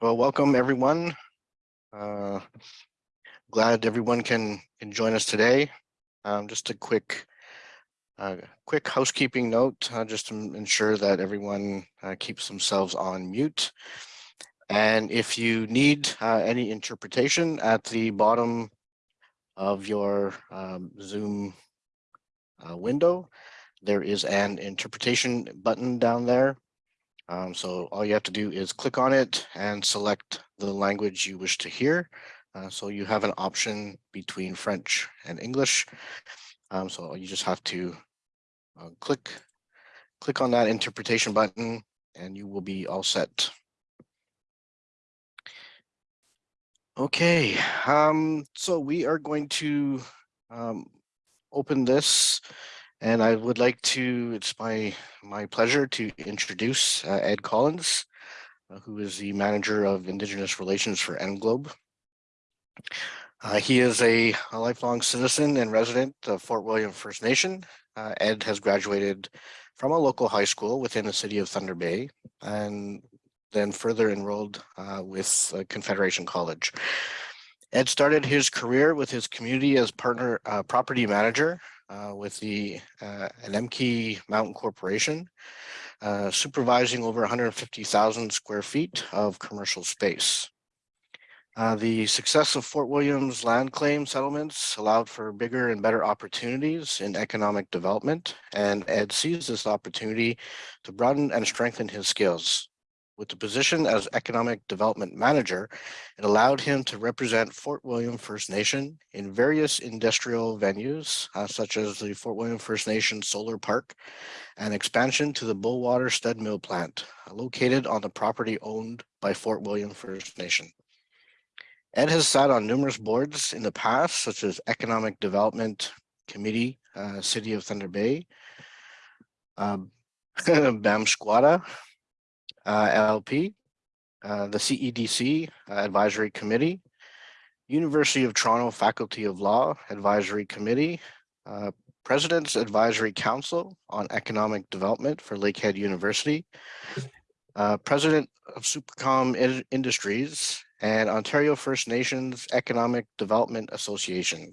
Well, welcome everyone. Uh, glad everyone can, can join us today. Um, just a quick uh, quick housekeeping note, uh, just to ensure that everyone uh, keeps themselves on mute. And if you need uh, any interpretation at the bottom of your um, Zoom uh, window, there is an interpretation button down there. Um, so all you have to do is click on it and select the language you wish to hear. Uh, so you have an option between French and English. Um, so you just have to uh, click, click on that interpretation button and you will be all set. Okay, um, so we are going to um, open this and I would like to, it's my, my pleasure to introduce uh, Ed Collins, uh, who is the manager of Indigenous Relations for Englobe. Uh, he is a, a, lifelong citizen and resident of Fort William First Nation. Uh, Ed has graduated from a local high school within the city of Thunder Bay and then further enrolled uh, with Confederation College. Ed started his career with his community as partner uh, property manager uh, with the uh, Anemki Mountain Corporation, uh, supervising over 150,000 square feet of commercial space. Uh, the success of Fort William's land claim settlements allowed for bigger and better opportunities in economic development, and Ed sees this opportunity to broaden and strengthen his skills. With the position as Economic Development Manager, it allowed him to represent Fort William First Nation in various industrial venues, uh, such as the Fort William First Nation Solar Park and expansion to the Bowater Stud Mill plant, uh, located on the property owned by Fort William First Nation. Ed has sat on numerous boards in the past, such as Economic Development Committee, uh, City of Thunder Bay, um, BAM LLP, uh, the CEDC uh, Advisory Committee, University of Toronto Faculty of Law Advisory Committee, uh, President's Advisory Council on Economic Development for Lakehead University, uh, President of Supercom Industries, and Ontario First Nations Economic Development Association.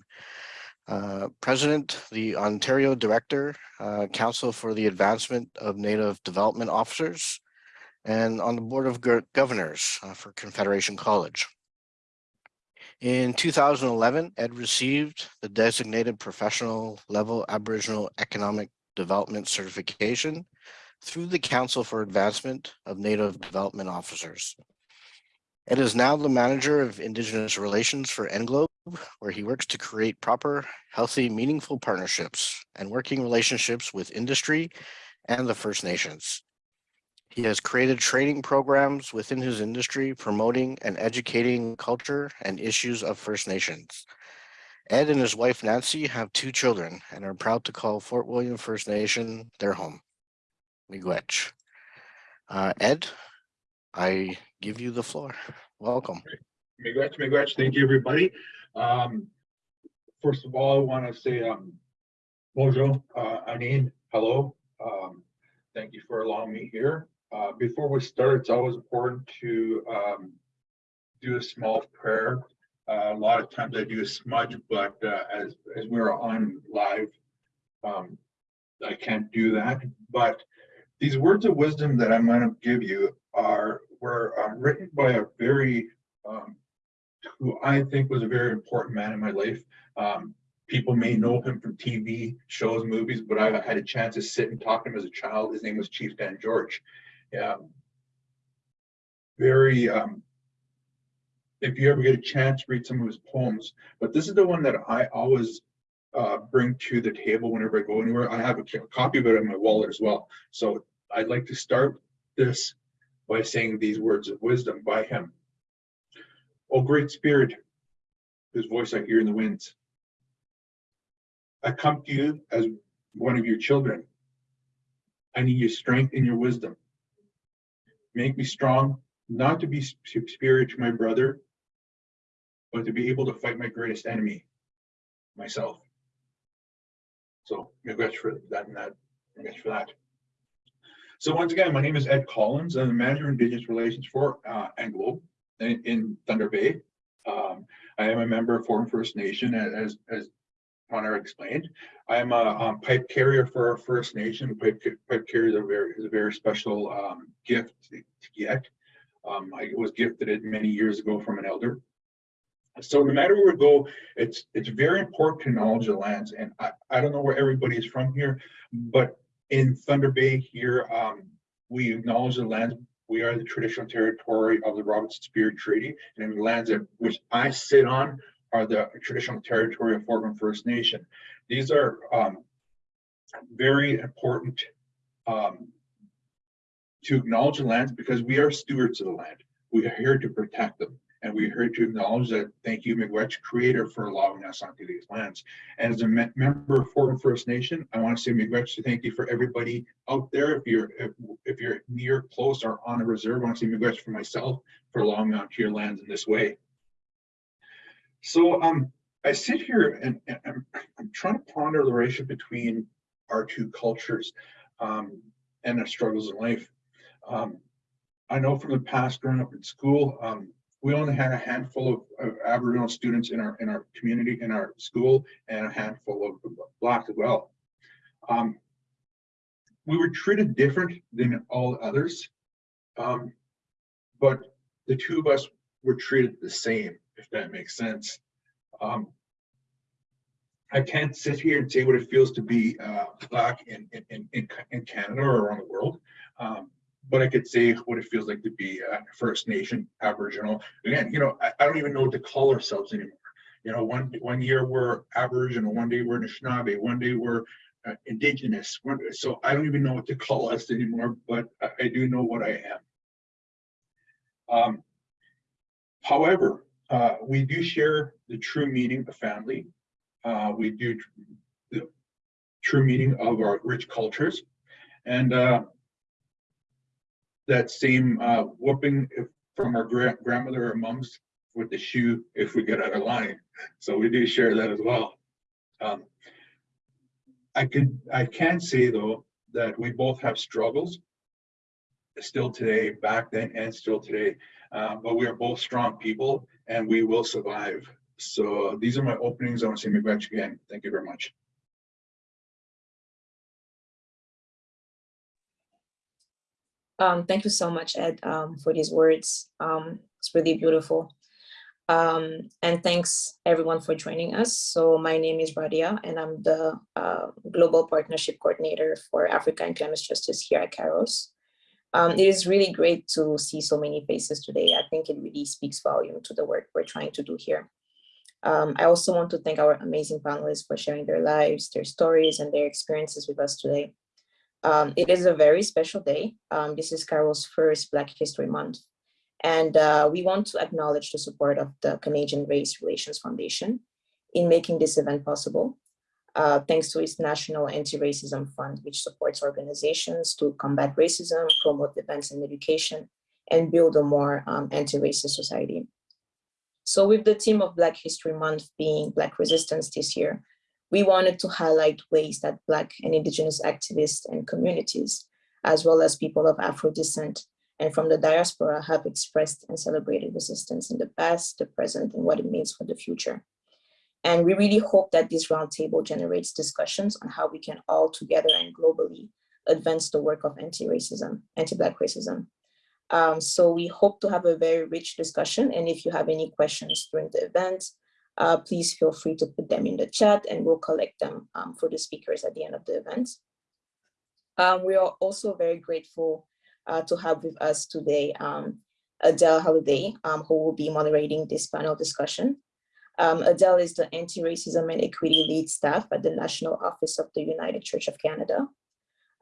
Uh, President, the Ontario Director, uh, Council for the Advancement of Native Development Officers, and on the Board of Governors uh, for Confederation College. In 2011, Ed received the designated professional level Aboriginal Economic Development Certification through the Council for Advancement of Native Development Officers. Ed is now the manager of Indigenous Relations for Englobe, where he works to create proper, healthy, meaningful partnerships and working relationships with industry and the First Nations. He has created training programs within his industry promoting and educating culture and issues of First Nations. Ed and his wife Nancy have two children and are proud to call Fort William First Nation their home. Miigwech. Uh, Ed, I give you the floor. Welcome. Miigwech, miigwech. Thank you, everybody. Um, first of all, I want to say um, bonjour, uh, Aaniin, hello. Um, thank you for allowing me here. Uh, before we start, it's always important to um, do a small prayer. Uh, a lot of times I do a smudge, but uh, as, as we're on live, um, I can't do that. But these words of wisdom that I'm going to give you are were um, written by a very, um, who I think was a very important man in my life. Um, people may know him from TV shows, movies, but I had a chance to sit and talk to him as a child. His name was Chief Dan George um, very, um, if you ever get a chance, read some of his poems. But this is the one that I always uh, bring to the table whenever I go anywhere. I have a copy of it in my wallet as well. So I'd like to start this by saying these words of wisdom by him. O great spirit, whose voice I hear in the winds, I come to you as one of your children. I need your strength and your wisdom. Make me strong, not to be superior to my brother, but to be able to fight my greatest enemy, myself. So congrats for that and that. For that. So once again, my name is Ed Collins. I'm the manager of Indigenous Relations for uh, Englobe. in, in Thunder Bay. Um, I am a member of Foreign First Nation, as, as Connor explained. I am a pipe carrier for our First Nation. Pipe, pipe carrier is a very, is a very special um, gift to get. Um, I was gifted it many years ago from an elder. So no matter where we go, it's, it's very important to acknowledge the lands. And I, I don't know where everybody is from here, but in Thunder Bay here, um, we acknowledge the lands. We are the traditional territory of the Robinson Superior Treaty and the lands that which I sit on are the traditional territory of Fort Fortman First Nation. These are um, very important um, to acknowledge the lands because we are stewards of the land. We are here to protect them. And we're here to acknowledge that, thank you, Miigwech Creator, for allowing us onto these lands. And as a me- member of Fort Fortin First Nation, I want to say Miigwech, to thank you for everybody out there. If you're, if, if you're near, close, or on a reserve, I want to say Miigwech for myself for allowing me onto your lands in this way. So um, I sit here and, and I'm, I'm trying to ponder the relationship between our two cultures um, and our struggles in life. Um, I know from the past growing up in school, um, we only had a handful of, of Aboriginal students in our in our community, in our school, and a handful of Black as well. Um, we were treated different than all others, um, but the two of us were treated the same, if that makes sense. Um, I can't sit here and say what it feels to be uh, Black in, in, in, in Canada or around the world. Um, but I could say what it feels like to be a First Nation Aboriginal. Again, you know, I, I don't even know what to call ourselves anymore. You know, one one year we're Aboriginal, one day we're Anishinaabe, one day we're uh, Indigenous. One, so I don't even know what to call us anymore, but I, I do know what I am. Um, however, uh, we do share the true meaning of family. Uh, we do tr- the true meaning of our rich cultures. And uh, that same uh, whooping from our gra- grandmother or mums with the shoe if we get out of line. So we do share that as well. Um, I could, I can say though, that we both have struggles still today, back then and still today, uh, but we are both strong people and we will survive. So these are my openings. I want to say Miigwech again. Thank you very much. Um, thank you so much, Ed, um, for these words. Um, it's really beautiful. Um, and thanks everyone for joining us. So my name is Radia and I'm the uh, Global Partnership Coordinator for Africa and Climate Justice here at Kairos. Um, it is really great to see so many faces today. I think it really speaks volume to the work we're trying to do here. Um, I also want to thank our amazing panelists for sharing their lives, their stories, and their experiences with us today. Um, it is a very special day. Um, this is Carol's first Black History Month. And uh, we want to acknowledge the support of the Canadian Race Relations Foundation in making this event possible. Uh, thanks to its National Anti-Racism Fund, which supports organizations to combat racism, promote events and education, and build a more um, anti-racist society. So with the theme of Black History Month being Black Resistance this year, we wanted to highlight ways that Black and Indigenous activists and communities, as well as people of Afro descent and from the diaspora have expressed and celebrated resistance in the past, the present, and what it means for the future. And we really hope that this roundtable generates discussions on how we can all together and globally advance the work of anti-racism, anti-Black racism. Um, so we hope to have a very rich discussion. And if you have any questions during the event, uh, please feel free to put them in the chat and we'll collect them um, for the speakers at the end of the event. Um, we are also very grateful uh, to have with us today um, Adele Halliday, um, who will be moderating this panel discussion. Um, Adele is the Anti-Racism and Equity Lead Staff at the National Office of the United Church of Canada.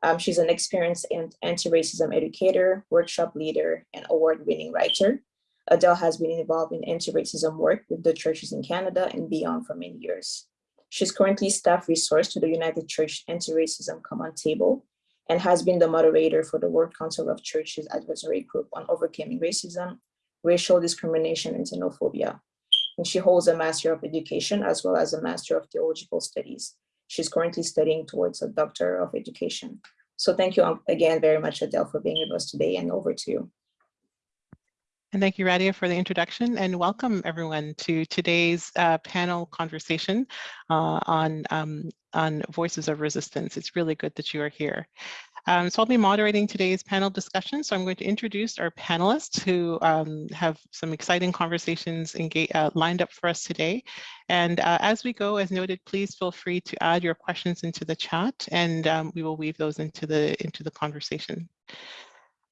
Um, she's an experienced anti-racism educator, workshop leader, and award-winning writer. Adele has been involved in anti-racism work with the churches in Canada and beyond for many years. She's currently staff resource to the United Church Anti-Racism Common Table and has been the moderator for the World Council of Churches Advisory Group on Overcoming Racism, Racial Discrimination, and Xenophobia. And she holds a Master of Education as well as a Master of Theological Studies. She's currently studying towards a Doctor of Education. So thank you again very much, Adele, for being with us today and over to you. And thank you, Radia, for the introduction and welcome everyone to today's uh, panel conversation uh, on, um, on Voices of Resistance. It's really good that you are here. Um, so I'll be moderating today's panel discussion. So I'm going to introduce our panelists who um, have some exciting conversations uh, lined up for us today. And uh, as we go, as noted, please feel free to add your questions into the chat and um, we will weave those into the, into the conversation.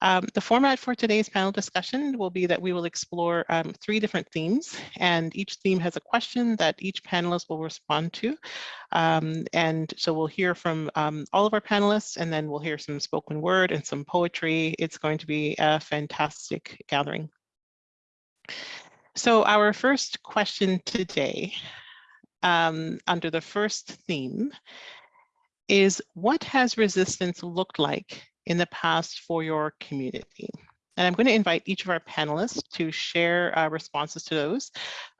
Um, the format for today's panel discussion will be that we will explore um, three different themes and each theme has a question that each panelist will respond to. Um, and so we'll hear from um, all of our panelists and then we'll hear some spoken word and some poetry. It's going to be a fantastic gathering. So our first question today um, under the first theme is what has resistance looked like in the past for your community? And I'm going to invite each of our panelists to share uh, responses to those.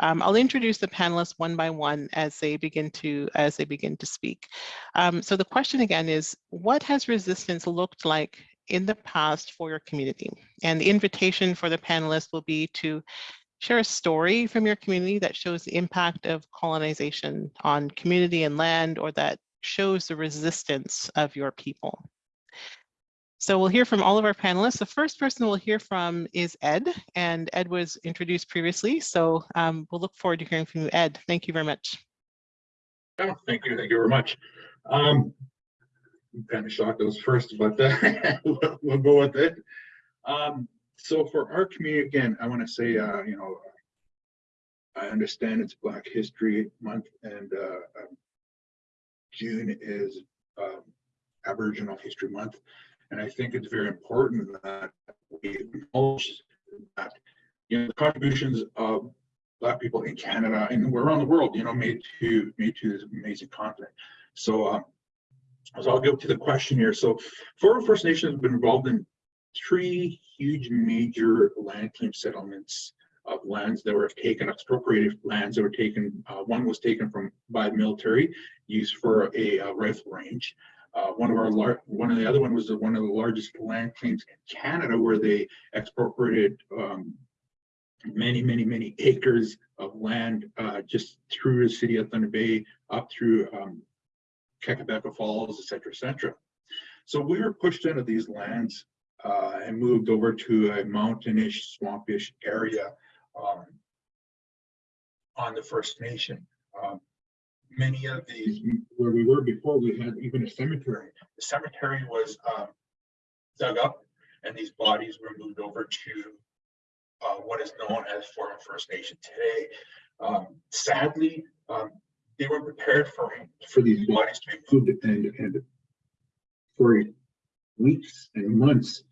Um, I'll introduce the panelists one by one as they begin to as they begin to speak. Um, so the question again is, what has resistance looked like in the past for your community? And the invitation for the panelists will be to share a story from your community that shows the impact of colonization on community and land or that shows the resistance of your people. So we'll hear from all of our panelists. The first person we'll hear from is Ed, and Ed was introduced previously. So um, we'll look forward to hearing from you, Ed. Thank you very much. Oh, thank you. Thank you very much. Um, I'm kind of shocked I was first, but uh, we'll, go with it. Um, so for our community, again, I want to say, uh, you know, I understand it's Black History Month and uh, um, June is um, Aboriginal History Month. And I think it's very important that we acknowledge that, you know, the contributions of Black people in Canada and around the world, you know, made to made to this amazing continent. So, uh, so I'll go to the question here. So, Four First Nations have been involved in three huge major land claim settlements of lands that were taken, expropriated lands that were taken. Uh, one was taken from by the military, used for a, a rifle range. Uh, one of our lar one of the other one was the, one of the largest land claims in Canada, where they expropriated um, many, many, many acres of land uh, just through the city of Thunder Bay, up through um, Falls, et cetera, et cetera. So we were pushed into these lands uh, and moved over to a mountainish, swampish area um, on the First Nation. Um, many of these, where we were before, we had even a cemetery. The cemetery was um, dug up and these bodies were moved over to uh, what is known as former First Nation today. Um, sadly, um, they weren't prepared for for these bodies to be moved and, and for weeks and months,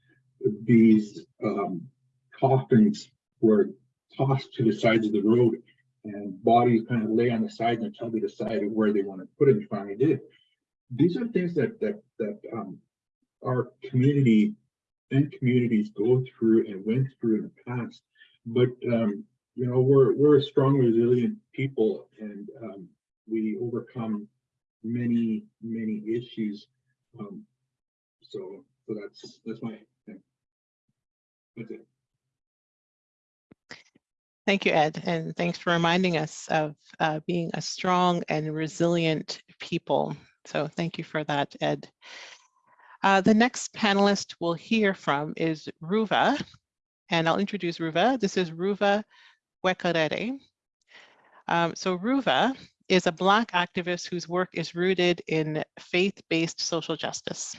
these um, coffins were tossed to the sides of the road and bodies kind of lay on the side until they decided where they want to put it and finally did. These are things that that that um, our community and communities go through and went through in the past. But um, you know, we're we're a strong, resilient people, and um, we overcome many many issues. Um, so so that's that's my thing. That's it. Thank you, Ed, and thanks for reminding us of uh, being a strong and resilient people. So thank you for that, Ed. Uh, the next panelist we'll hear from is Ruva, and I'll introduce Ruva. This is Ruva Wekarere. Um, so Ruva is a Black activist whose work is rooted in faith-based social justice.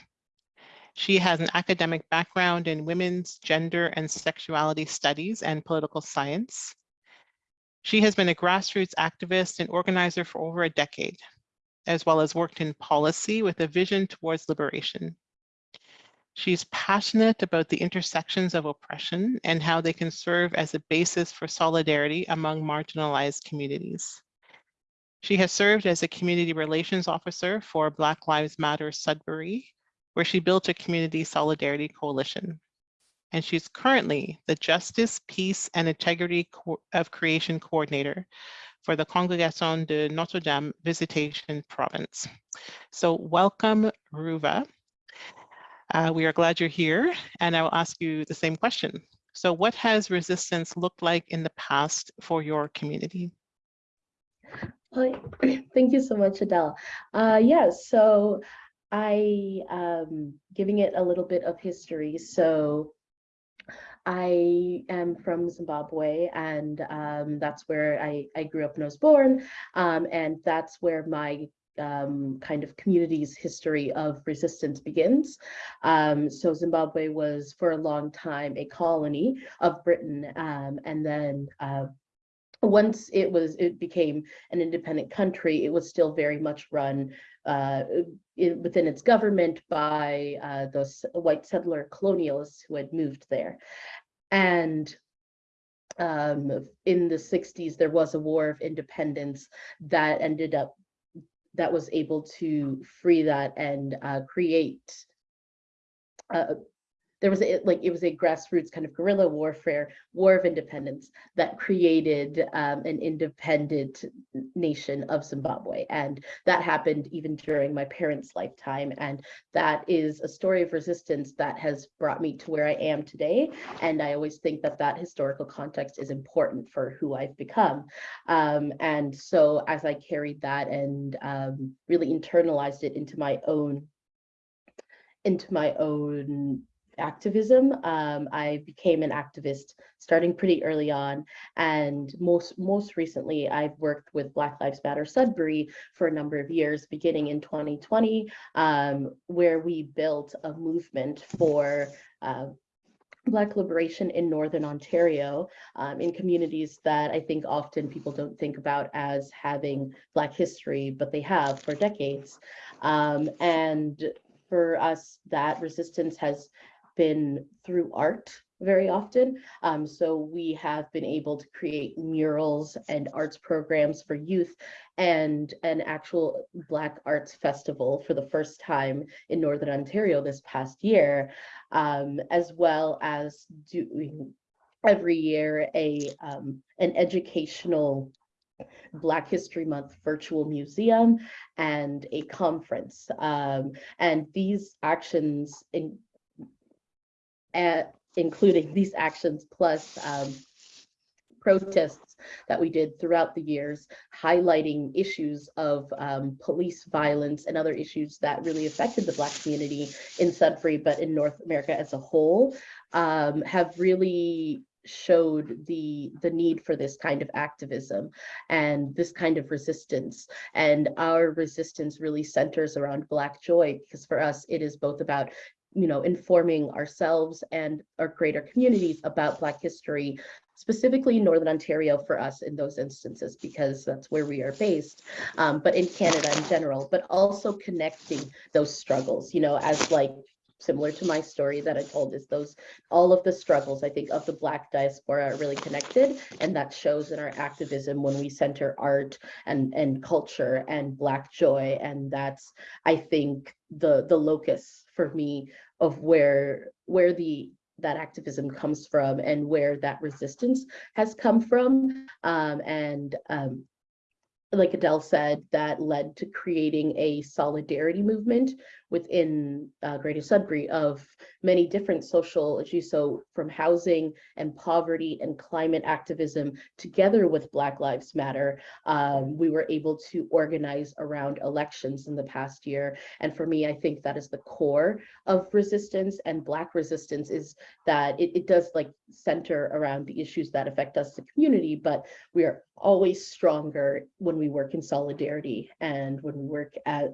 She has an academic background in women's gender and sexuality studies and political science. She has been a grassroots activist and organizer for over a decade, as well as worked in policy with a vision towards liberation. She's passionate about the intersections of oppression and how they can serve as a basis for solidarity among marginalized communities. She has served as a community relations officer for Black Lives Matter Sudbury, where she built a community solidarity coalition and she's currently the Justice, Peace, and Integrity Co of Creation Coordinator for the Congregation de Notre Dame Visitation Province. So welcome, Ruva. Uh, we are glad you're here, and I will ask you the same question. So what has resistance looked like in the past for your community? Hi, thank you so much, Adele. Uh, yeah, so I um giving it a little bit of history. So I am from Zimbabwe, and um, that's where I I grew up and I was born, um, and that's where my um, kind of community's history of resistance begins. Um, so Zimbabwe was for a long time a colony of Britain, um, and then uh, once it was it became an independent country, it was still very much run uh, in, within its government by uh, those white settler colonialists who had moved there. And um, in the 60s, there was a war of independence that ended up that was able to free that and uh, create uh, there was a, like it was a grassroots kind of guerrilla warfare, war of independence that created um, an independent nation of Zimbabwe, and that happened even during my parents' lifetime, and that is a story of resistance that has brought me to where I am today. And I always think that that historical context is important for who I've become. Um, and so as I carried that and um, really internalized it into my own into my own activism. Um, I became an activist starting pretty early on, and most most recently, I've worked with Black Lives Matter Sudbury for a number of years, beginning in 2020, um, where we built a movement for. Uh, Black liberation in Northern Ontario um, in communities that I think often people don't think about as having Black history, but they have for decades. Um, and for us, that resistance has been through art very often. Um, so we have been able to create murals and arts programs for youth and an actual Black Arts Festival for the first time in Northern Ontario this past year, um, as well as doing every year a um, an educational Black History Month virtual museum and a conference. Um, and these actions in, at, including these actions plus um, protests that we did throughout the years, highlighting issues of um, police violence and other issues that really affected the Black community in Sudbury, but in North America as a whole, um, have really showed the the need for this kind of activism and this kind of resistance. And our resistance really centers around black joy because for us it is both about you know, informing ourselves and our greater communities about Black history, specifically in Northern Ontario for us in those instances, because that's where we are based, um, but in Canada in general, but also connecting those struggles, you know, as like similar to my story that I told is those all of the struggles I think of the black diaspora are really connected and that shows in our activism when we center art and and culture and black joy. And that's I think the the locus for me of where where the that activism comes from and where that resistance has come from. Um, and um, like Adele said, that led to creating a solidarity movement within uh, Greater Sudbury of many different social issues. So from housing and poverty and climate activism, together with Black Lives Matter, um, we were able to organize around elections in the past year. And for me, I think that is the core of resistance and Black resistance is that it, it does like center around the issues that affect us, as the community, but we are always stronger when we work in solidarity and when we work at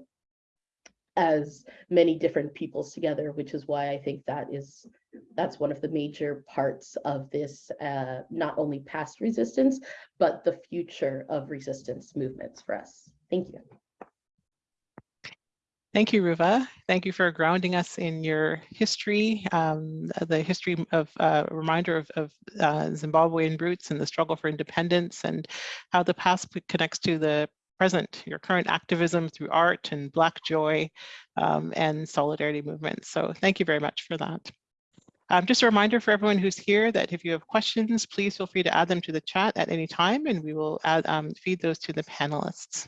as many different peoples together, which is why I think that is that's one of the major parts of this, uh, not only past resistance, but the future of resistance movements for us. Thank you. Thank you, Ruva. Thank you for grounding us in your history, um, the history of uh, reminder of, of uh, Zimbabwean roots and the struggle for independence and how the past connects to the present, your current activism through art and Black joy um, and solidarity movements. So thank you very much for that. Um, just a reminder for everyone who's here that if you have questions, please feel free to add them to the chat at any time and we will add, um, feed those to the panelists.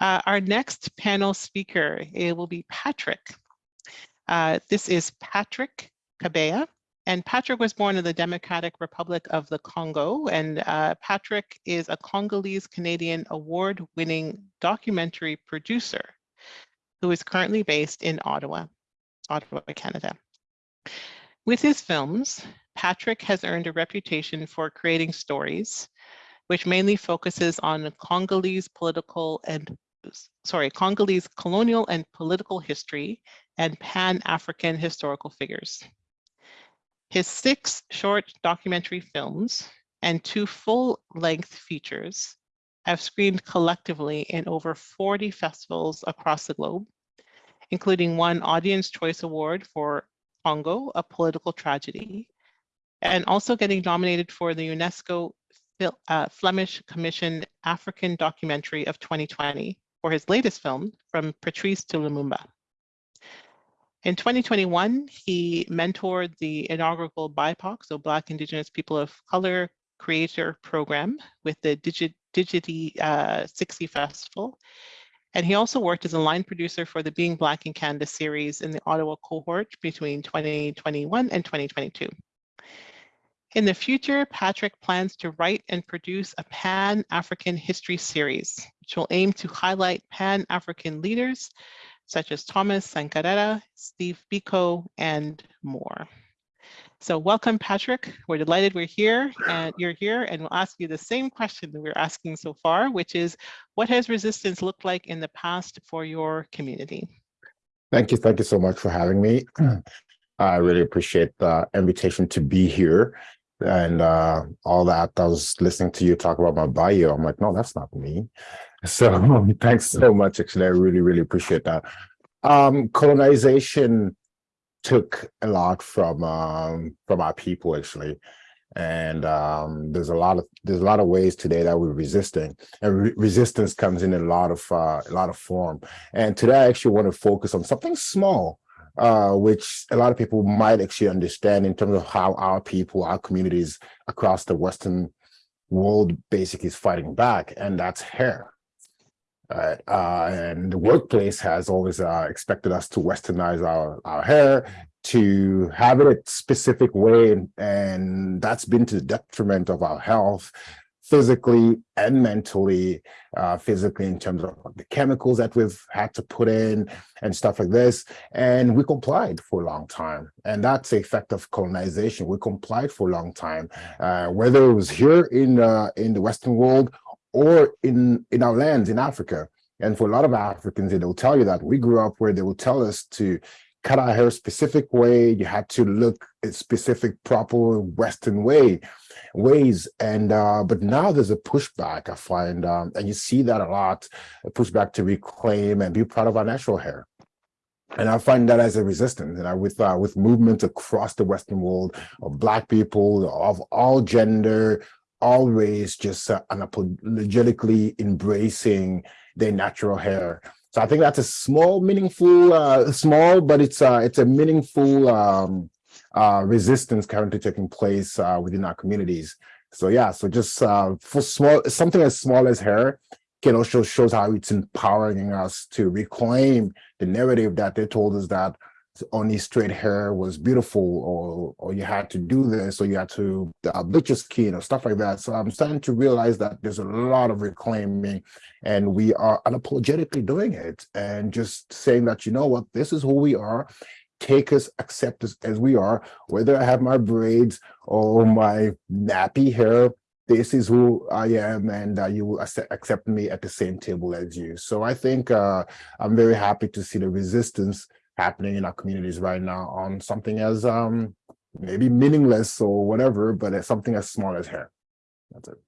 Uh, our next panel speaker will be Patrick. Uh, this is Patrick Kabeya. And Patrick was born in the Democratic Republic of the Congo. And uh, Patrick is a Congolese Canadian award winning documentary producer who is currently based in Ottawa, Ottawa, Canada. With his films, Patrick has earned a reputation for creating stories, which mainly focuses on Congolese political and sorry, Congolese colonial and political history and Pan-African historical figures. His six short documentary films and two full-length features have screened collectively in over 40 festivals across the globe, including one Audience Choice Award for Congo, a political tragedy, and also getting nominated for the UNESCO uh, Flemish Commission African Documentary of 2020 for his latest film, From Patrice to Lumumba. In 2021, he mentored the inaugural BIPOC, so Black Indigenous People of Color Creator Program with the Digi Digity uh, 60 Festival. And he also worked as a line producer for the Being Black in Canada series in the Ottawa cohort between 2021 and 2022. In the future, Patrick plans to write and produce a Pan-African history series, which will aim to highlight Pan-African leaders such as Thomas Sankara, Steve Biko, and more. So welcome, Patrick. We're delighted we're here and you're here and we'll ask you the same question that we're asking so far, which is what has resistance looked like in the past for your community? Thank you. Thank you so much for having me. I really appreciate the invitation to be here and uh, all that. I was listening to you talk about my bio. I'm like, no, that's not me. So thanks so much. Actually, I really, really appreciate that. Um, colonization took a lot from um, from our people actually, and um, there's a lot of there's a lot of ways today that we're resisting, and re resistance comes in a lot of uh, a lot of form. And today, I actually want to focus on something small, uh, which a lot of people might actually understand in terms of how our people, our communities across the Western world basically is fighting back, and that's hair. Uh, and the workplace has always uh, expected us to westernize our, our hair, to have it a specific way, and, and that's been to the detriment of our health, physically and mentally, uh, physically in terms of the chemicals that we've had to put in and stuff like this. And we complied for a long time. And that's the effect of colonization. We complied for a long time, uh, whether it was here in, uh, in the Western world or in, in our lands in Africa. And for a lot of Africans, they'll tell you that we grew up where they will tell us to cut our hair a specific way. You had to look a specific, proper Western way, ways. And uh, but now there's a pushback, I find, um, and you see that a lot, a pushback to reclaim and be proud of our natural hair. And I find that as a resistance, and I, with uh, with movements across the Western world of Black people of all gender, race, just uh, unapologetically embracing their natural hair. So I think that's a small, meaningful, uh, small, but it's uh, it's a meaningful um, uh, resistance currently taking place uh, within our communities. So yeah, so just uh, for small, something as small as hair can also shows how it's empowering us to reclaim the narrative that they told us that only straight hair was beautiful or or you had to do this or you had to uh, bleach your skin or stuff like that. So i'm starting to realize that there's a lot of reclaiming and we are unapologetically doing it and just saying that you know what? This is who we are. Take us accept us as we are. Whether i have my braids or my nappy hair this is who I am and uh, you will accept me at the same table as you. So I think uh, I'm very happy to see the resistance happening in our communities right now on something as um, maybe meaningless or whatever, but it's something as small as hair. That's it.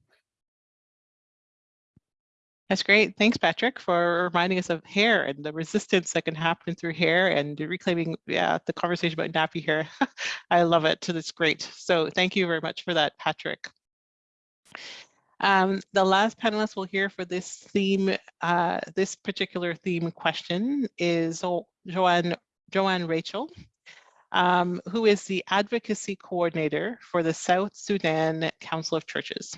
That's great. Thanks, Patrick, for reminding us of hair and the resistance that can happen through hair and reclaiming yeah, the conversation about nappy hair. I love it. That's great. So thank you very much for that, Patrick. Um, the last panelist we'll hear for this theme, uh, this particular theme question is Joanne, Joanne Rachel, um, who is the advocacy coordinator for the South Sudan Council of Churches.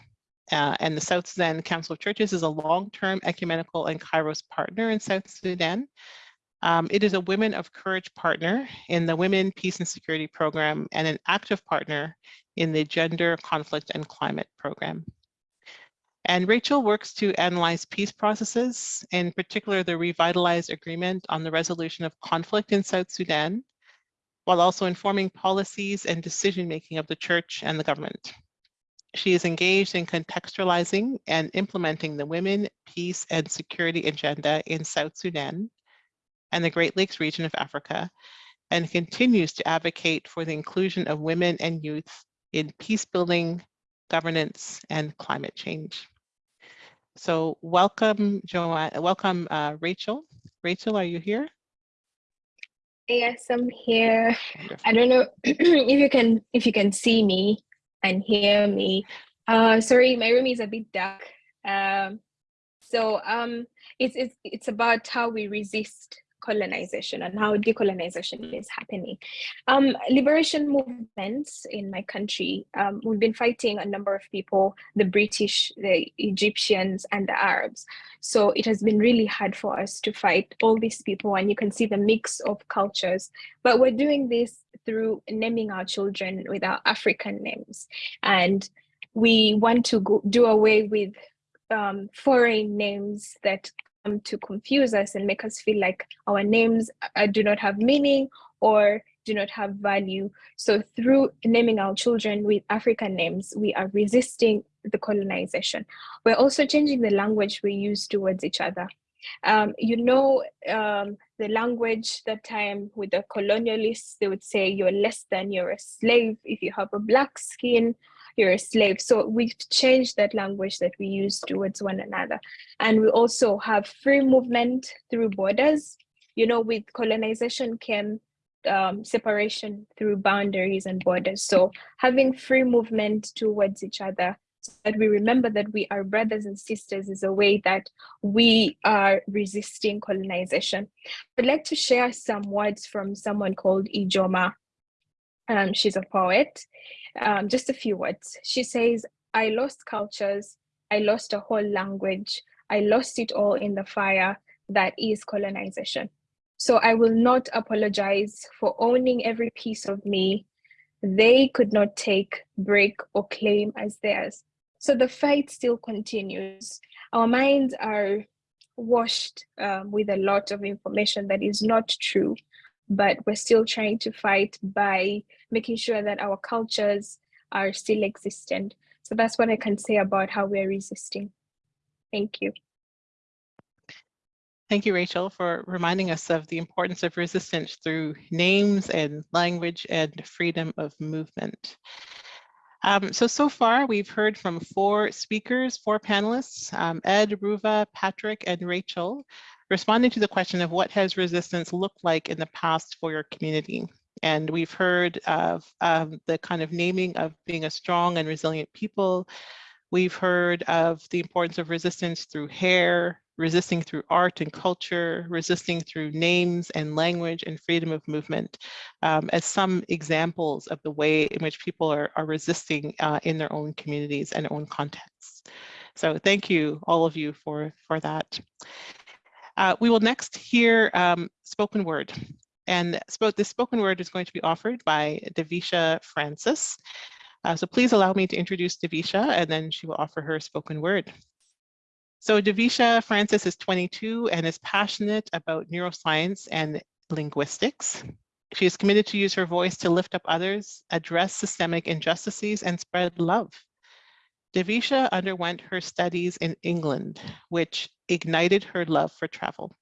Uh, and the South Sudan Council of Churches is a long-term ecumenical and Kairos partner in South Sudan. Um, it is a Women of Courage partner in the Women, Peace and Security Program and an active partner in the Gender, Conflict and Climate Program. And Rachel works to analyze peace processes, in particular the revitalized agreement on the resolution of conflict in South Sudan, while also informing policies and decision-making of the church and the government. She is engaged in contextualizing and implementing the women, peace and security agenda in South Sudan and the Great Lakes region of Africa, and continues to advocate for the inclusion of women and youth in peace building, governance, and climate change. So welcome, Joanne, welcome, uh, Rachel. Rachel, are you here? Yes, I'm here. Wonderful. I don't know if you can if you can see me and hear me. Uh, sorry, my room is a bit dark. Um, so um, it's it's it's about how we resist colonization and how decolonization is happening. Um, liberation movements in my country, um, we've been fighting a number of people, the British, the Egyptians, and the Arabs. So it has been really hard for us to fight all these people, and you can see the mix of cultures. But we're doing this through naming our children with our African names. And we want to go, do away with um, foreign names that to confuse us and make us feel like our names uh, do not have meaning or do not have value. So through naming our children with African names, we are resisting the colonization. We're also changing the language we use towards each other. Um, you know, um, the language that time with the colonialists, they would say you're less than, you're a slave if you have a black skin, you're a slave. So we've changed that language that we use towards one another. And we also have free movement through borders. You know, with colonization came um, separation through boundaries and borders. So having free movement towards each other so that we remember that we are brothers and sisters is a way that we are resisting colonization. I'd like to share some words from someone called Ijeoma. Um, she's a poet um, just a few words. She says, I lost cultures, I lost a whole language, I lost it all in the fire that is colonization. So I will not apologize for owning every piece of me they could not take, break, or claim as theirs. So the fight still continues. Our minds are washed um, with a lot of information that is not true but we're still trying to fight by making sure that our cultures are still existent. So that's what I can say about how we're resisting. Thank you. Thank you, Rachel, for reminding us of the importance of resistance through names and language and freedom of movement. Um, so, so far we've heard from four speakers, four panelists, um, Ed, Ruva, Patrick, and Rachel, responding to the question of what has resistance looked like in the past for your community. And we've heard of um, the kind of naming of being a strong and resilient people. We've heard of the importance of resistance through hair, resisting through art and culture, resisting through names and language and freedom of movement um, as some examples of the way in which people are, are resisting uh, in their own communities and own contexts. So thank you, all of you, for, for that. Uh, we will next hear um, spoken word. And this spoken word is going to be offered by Devisha Francis. Uh, so please allow me to introduce Devisha and then she will offer her spoken word. So Devisha Francis is 22 and is passionate about neuroscience and linguistics. She is committed to use her voice to lift up others, address systemic injustices, and spread love. Devisha underwent her studies in England, which ignited her love for travel.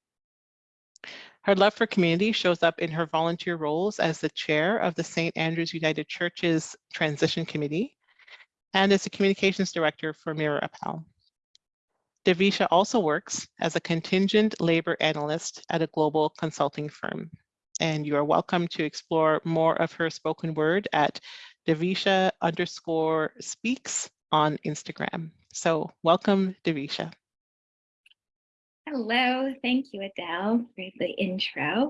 Her love for community shows up in her volunteer roles as the chair of the St. Andrews United Church's Transition Committee and as the communications director for Mirror Appel. Devisha also works as a contingent labor analyst at a global consulting firm. And you are welcome to explore more of her spoken word at Devisha underscore speaks on Instagram. So welcome, Devisha. Hello, thank you, Adele, for the intro.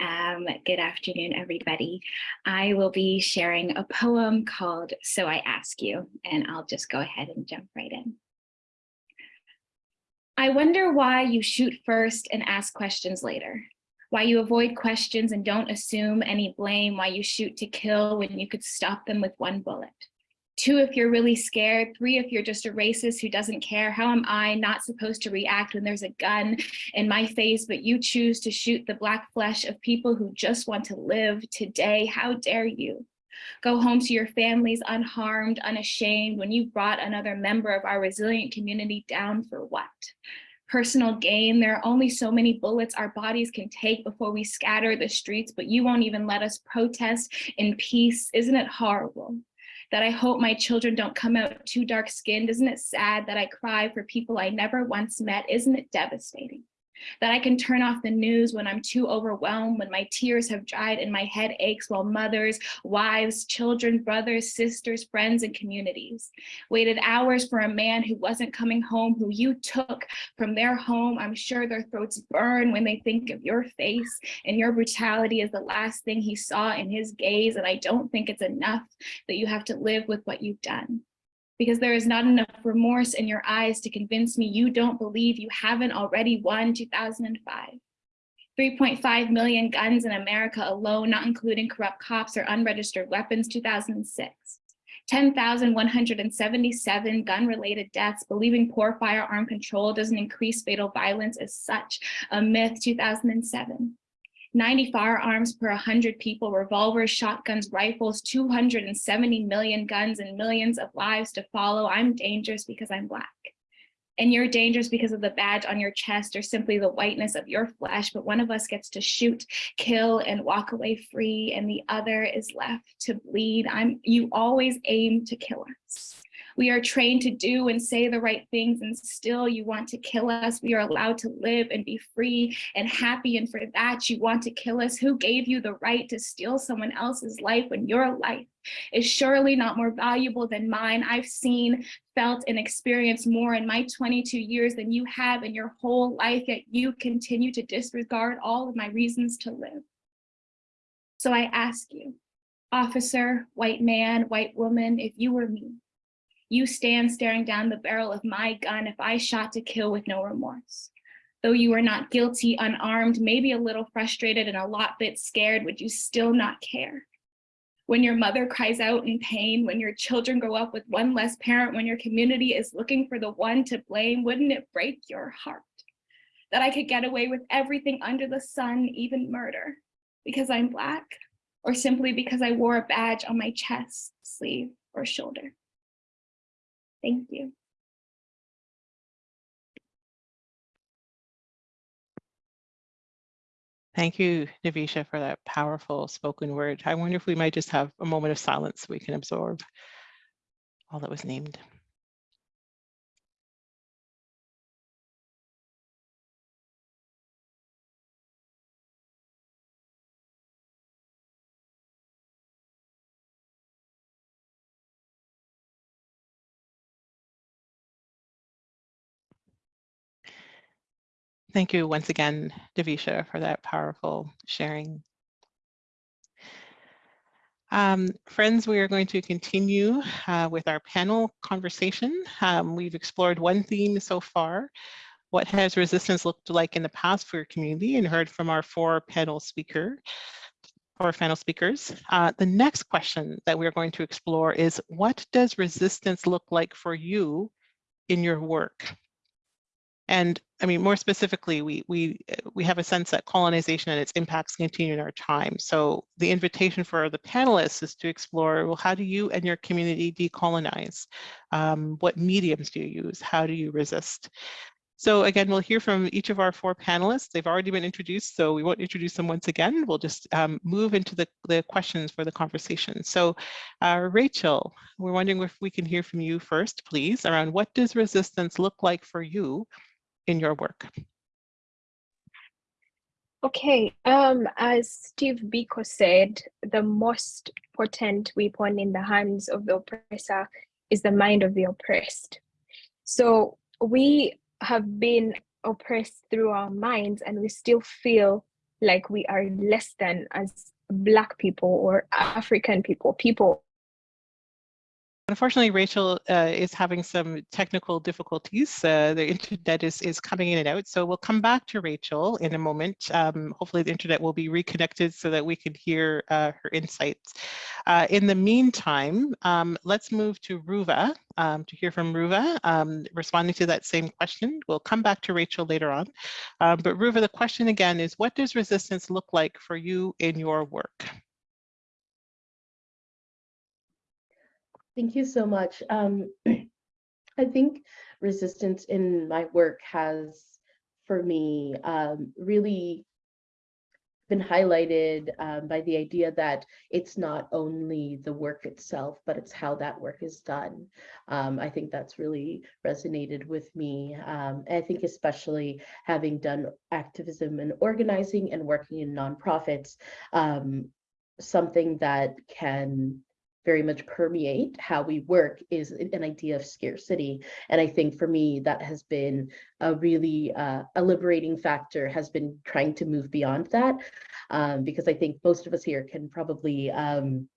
Um, good afternoon, everybody. I will be sharing a poem called So I Ask You, and I'll just go ahead and jump right in. I wonder why you shoot first and ask questions later. Why you avoid questions and don't assume any blame. Why you shoot to kill when you could stop them with one bullet. Two, if you're really scared. Three, if you're just a racist who doesn't care. How am I not supposed to react when there's a gun in my face, but you choose to shoot the black flesh of people who just want to live today? How dare you? Go home to your families unharmed, unashamed, when you brought another member of our resilient community down for what? Personal gain, there are only so many bullets our bodies can take before we scatter the streets, but you won't even let us protest in peace. Isn't it horrible? That I hope my children don't come out too dark skinned? Isn't it sad that I cry for people I never once met? Isn't it devastating? That I can turn off the news when I'm too overwhelmed, when my tears have dried and my head aches while mothers, wives, children, brothers, sisters, friends, and communities waited hours for a man who wasn't coming home, who you took from their home. I'm sure their throats burn when they think of your face and your brutality is the last thing he saw in his gaze. And I don't think it's enough that you have to live with what you've done because there is not enough remorse in your eyes to convince me you don't believe you haven't already won 2005. 3.5 million guns in America alone, not including corrupt cops or unregistered weapons, 2006. 10,177 gun-related deaths, believing poor firearm control doesn't increase fatal violence is such a myth, 2007. 90 firearms per 100 people, revolvers, shotguns, rifles, 270 million guns and millions of lives to follow. I'm dangerous because I'm Black. And you're dangerous because of the badge on your chest or simply the whiteness of your flesh, but one of us gets to shoot, kill, and walk away free, and the other is left to bleed. I'm, you always aim to kill us. We are trained to do and say the right things and still you want to kill us. We are allowed to live and be free and happy. And for that you want to kill us. Who gave you the right to steal someone else's life when your life is surely not more valuable than mine. I've seen, felt, and experienced more in my 22 years than you have in your whole life, yet you continue to disregard all of my reasons to live. So I ask you, officer, white man, white woman, if you were me, you stand staring down the barrel of my gun if I shot to kill with no remorse. Though you are not guilty, unarmed, maybe a little frustrated and a lot bit scared, would you still not care? When your mother cries out in pain, when your children grow up with one less parent, when your community is looking for the one to blame, wouldn't it break your heart? That I could get away with everything under the sun, even murder, because I'm Black, or simply because I wore a badge on my chest, sleeve, or shoulder. Thank you. Thank you, Navisha, for that powerful spoken word. I wonder if we might just have a moment of silence so we can absorb all that was named. Thank you once again, Davisha, for that powerful sharing. Um, friends, we are going to continue uh, with our panel conversation. Um, we've explored one theme so far. What has resistance looked like in the past for your community and heard from our four panel speaker, four panel speakers. Uh, the next question that we're going to explore is what does resistance look like for you in your work? And I mean, more specifically, we, we, we have a sense that colonization and its impacts continue in our time. So the invitation for the panelists is to explore, well, how do you and your community decolonize? Um, what mediums do you use? How do you resist? So again, we'll hear from each of our four panelists. They've already been introduced, so we won't introduce them once again. We'll just um, move into the, the questions for the conversation. So uh, Rachel, we're wondering if we can hear from you first, please, around what does resistance look like for you in your work? Okay, um, as Steve Biko said, the most potent weapon in the hands of the oppressor is the mind of the oppressed. So we have been oppressed through our minds and we still feel like we are less than as Black people or African people, people Unfortunately, Rachel uh, is having some technical difficulties. Uh, the internet is, is coming in and out, so we'll come back to Rachel in a moment. Um, hopefully the internet will be reconnected so that we can hear uh, her insights. Uh, in the meantime, um, let's move to Ruva um, to hear from Ruva um, responding to that same question. We'll come back to Rachel later on. Um, but Ruva, the question again is, what does resistance look like for you in your work? Thank you so much. Um, I think resistance in my work has, for me, um, really been highlighted um, by the idea that it's not only the work itself, but it's how that work is done. Um, I think that's really resonated with me. Um, I think especially having done activism and organizing and working in nonprofits, um, something that can very much permeate how we work is an idea of scarcity. And I think for me, that has been a really uh, a liberating factor has been trying to move beyond that. Um, because I think most of us here can probably um,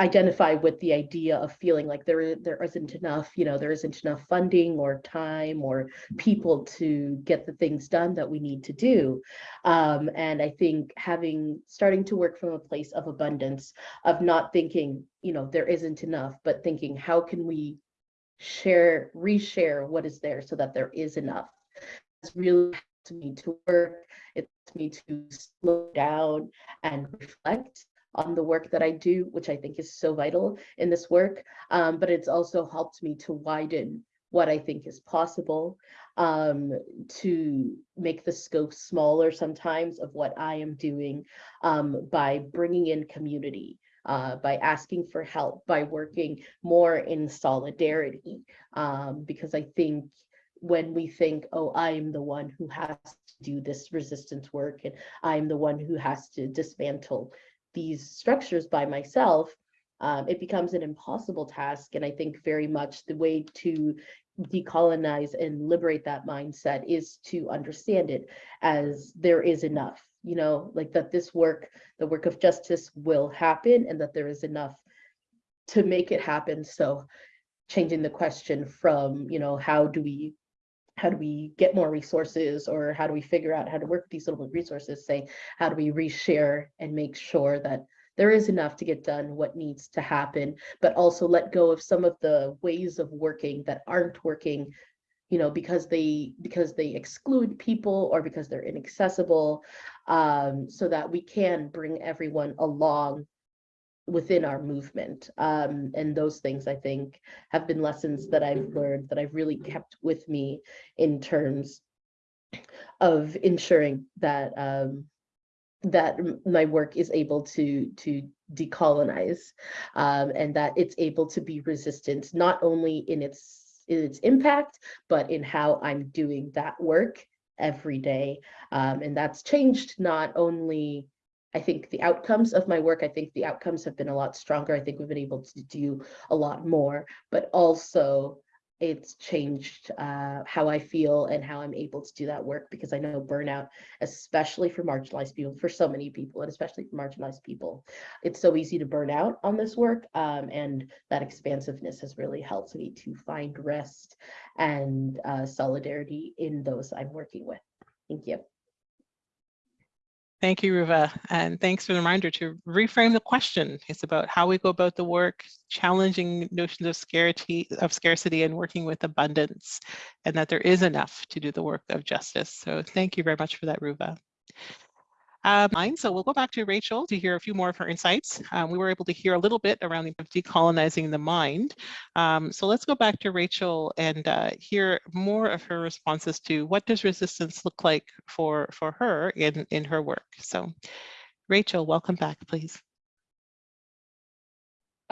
identify with the idea of feeling like there there isn't enough you know there isn't enough funding or time or people to get the things done that we need to do. Um, and i think having starting to work from a place of abundance of not thinking you know there isn't enough but thinking how can we share reshare what is there so that there is enough? It's really to me to work. It's me to slow down and reflect on the work that I do, which I think is so vital in this work. Um, but it's also helped me to widen what I think is possible, um, to make the scope smaller sometimes of what I am doing um, by bringing in community, uh, by asking for help, by working more in solidarity. Um, because I think when we think, oh, I'm the one who has to do this resistance work and I'm the one who has to dismantle these structures by myself, um, it becomes an impossible task. And I think very much the way to decolonize and liberate that mindset is to understand it as there is enough, you know, like that this work, the work of justice will happen and that there is enough to make it happen. So changing the question from, you know, how do we how do we get more resources or how do we figure out how to work with these little resources say how do we reshare and make sure that there is enough to get done what needs to happen but also let go of some of the ways of working that aren't working you know because they because they exclude people or because they're inaccessible um, so that we can bring everyone along within our movement. Um, and those things I think have been lessons that I've learned that I've really kept with me in terms of ensuring that um, that my work is able to to decolonize um, and that it's able to be resistant not only in its in its impact but in how I'm doing that work every day um, and that's changed not only I think the outcomes of my work, I think the outcomes have been a lot stronger. I think we've been able to do a lot more, but also it's changed uh, how I feel and how I'm able to do that work because I know burnout, especially for marginalized people, for so many people, and especially for marginalized people, it's so easy to burn out on this work. Um, and that expansiveness has really helped me to find rest and uh, solidarity in those I'm working with. Thank you. Thank you, Ruva, and thanks for the reminder to reframe the question. It's about how we go about the work, challenging notions of scarcity, of scarcity and working with abundance, and that there is enough to do the work of justice. So thank you very much for that, Ruva. Um, so we'll go back to Rachel to hear a few more of her insights. Um, we were able to hear a little bit around the decolonizing the mind. Um, so let's go back to Rachel and uh, hear more of her responses to what does resistance look like for, for her in, in her work. So Rachel, welcome back, please.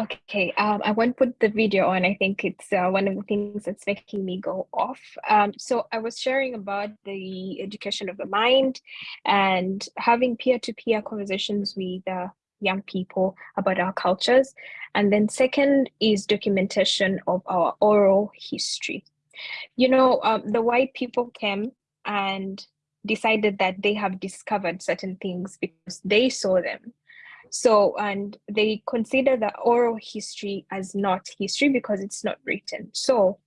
Okay, um, I won't put the video on. I think it's uh, one of the things that's making me go off. Um, so I was sharing about the education of the mind and having peer-to-peer -peer conversations with uh, young people about our cultures. And then second is documentation of our oral history. You know, um, the white people came and decided that they have discovered certain things because they saw them So, and they consider the oral history as not history because it's not written. So,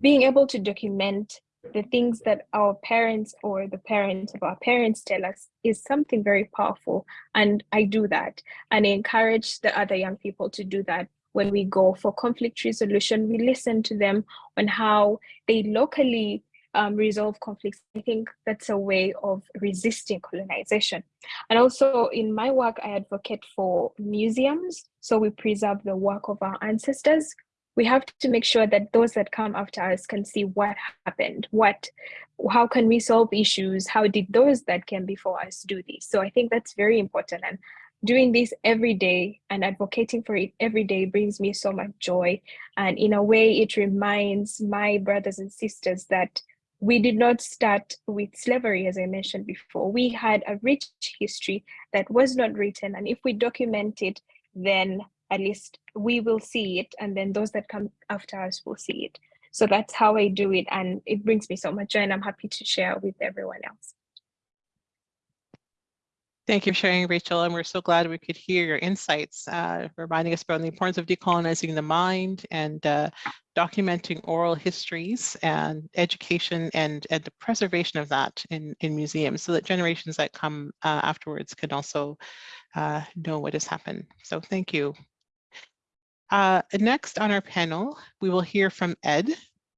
being able to document the things that our parents or the parents of our parents tell us is something very powerful. And I do that. And I encourage the other young people to do that when we go for conflict resolution. We listen to them on how they locally um, resolve conflicts. I think that's a way of resisting colonization. And also in my work, I advocate for museums. So we preserve the work of our ancestors we have to make sure that those that come after us can see what happened, what, how can we solve issues? How did those that came before us do this? So I think that's very important. And doing this every day and advocating for it every day brings me so much joy. And in a way, it reminds my brothers and sisters that we did not start with slavery, as I mentioned before. We had a rich history that was not written. And if we document it, then at least we will see it and then those that come after us will see it so that's how i do it and it brings me so much joy and i'm happy to share with everyone else Thank you for sharing, Rachel, and we're so glad we could hear your insights, uh, reminding us about the importance of decolonizing the mind and uh, documenting oral histories and education and, and the preservation of that in, in museums so that generations that come uh, afterwards can also uh, know what has happened. So thank you. Uh, next on our panel, we will hear from Ed.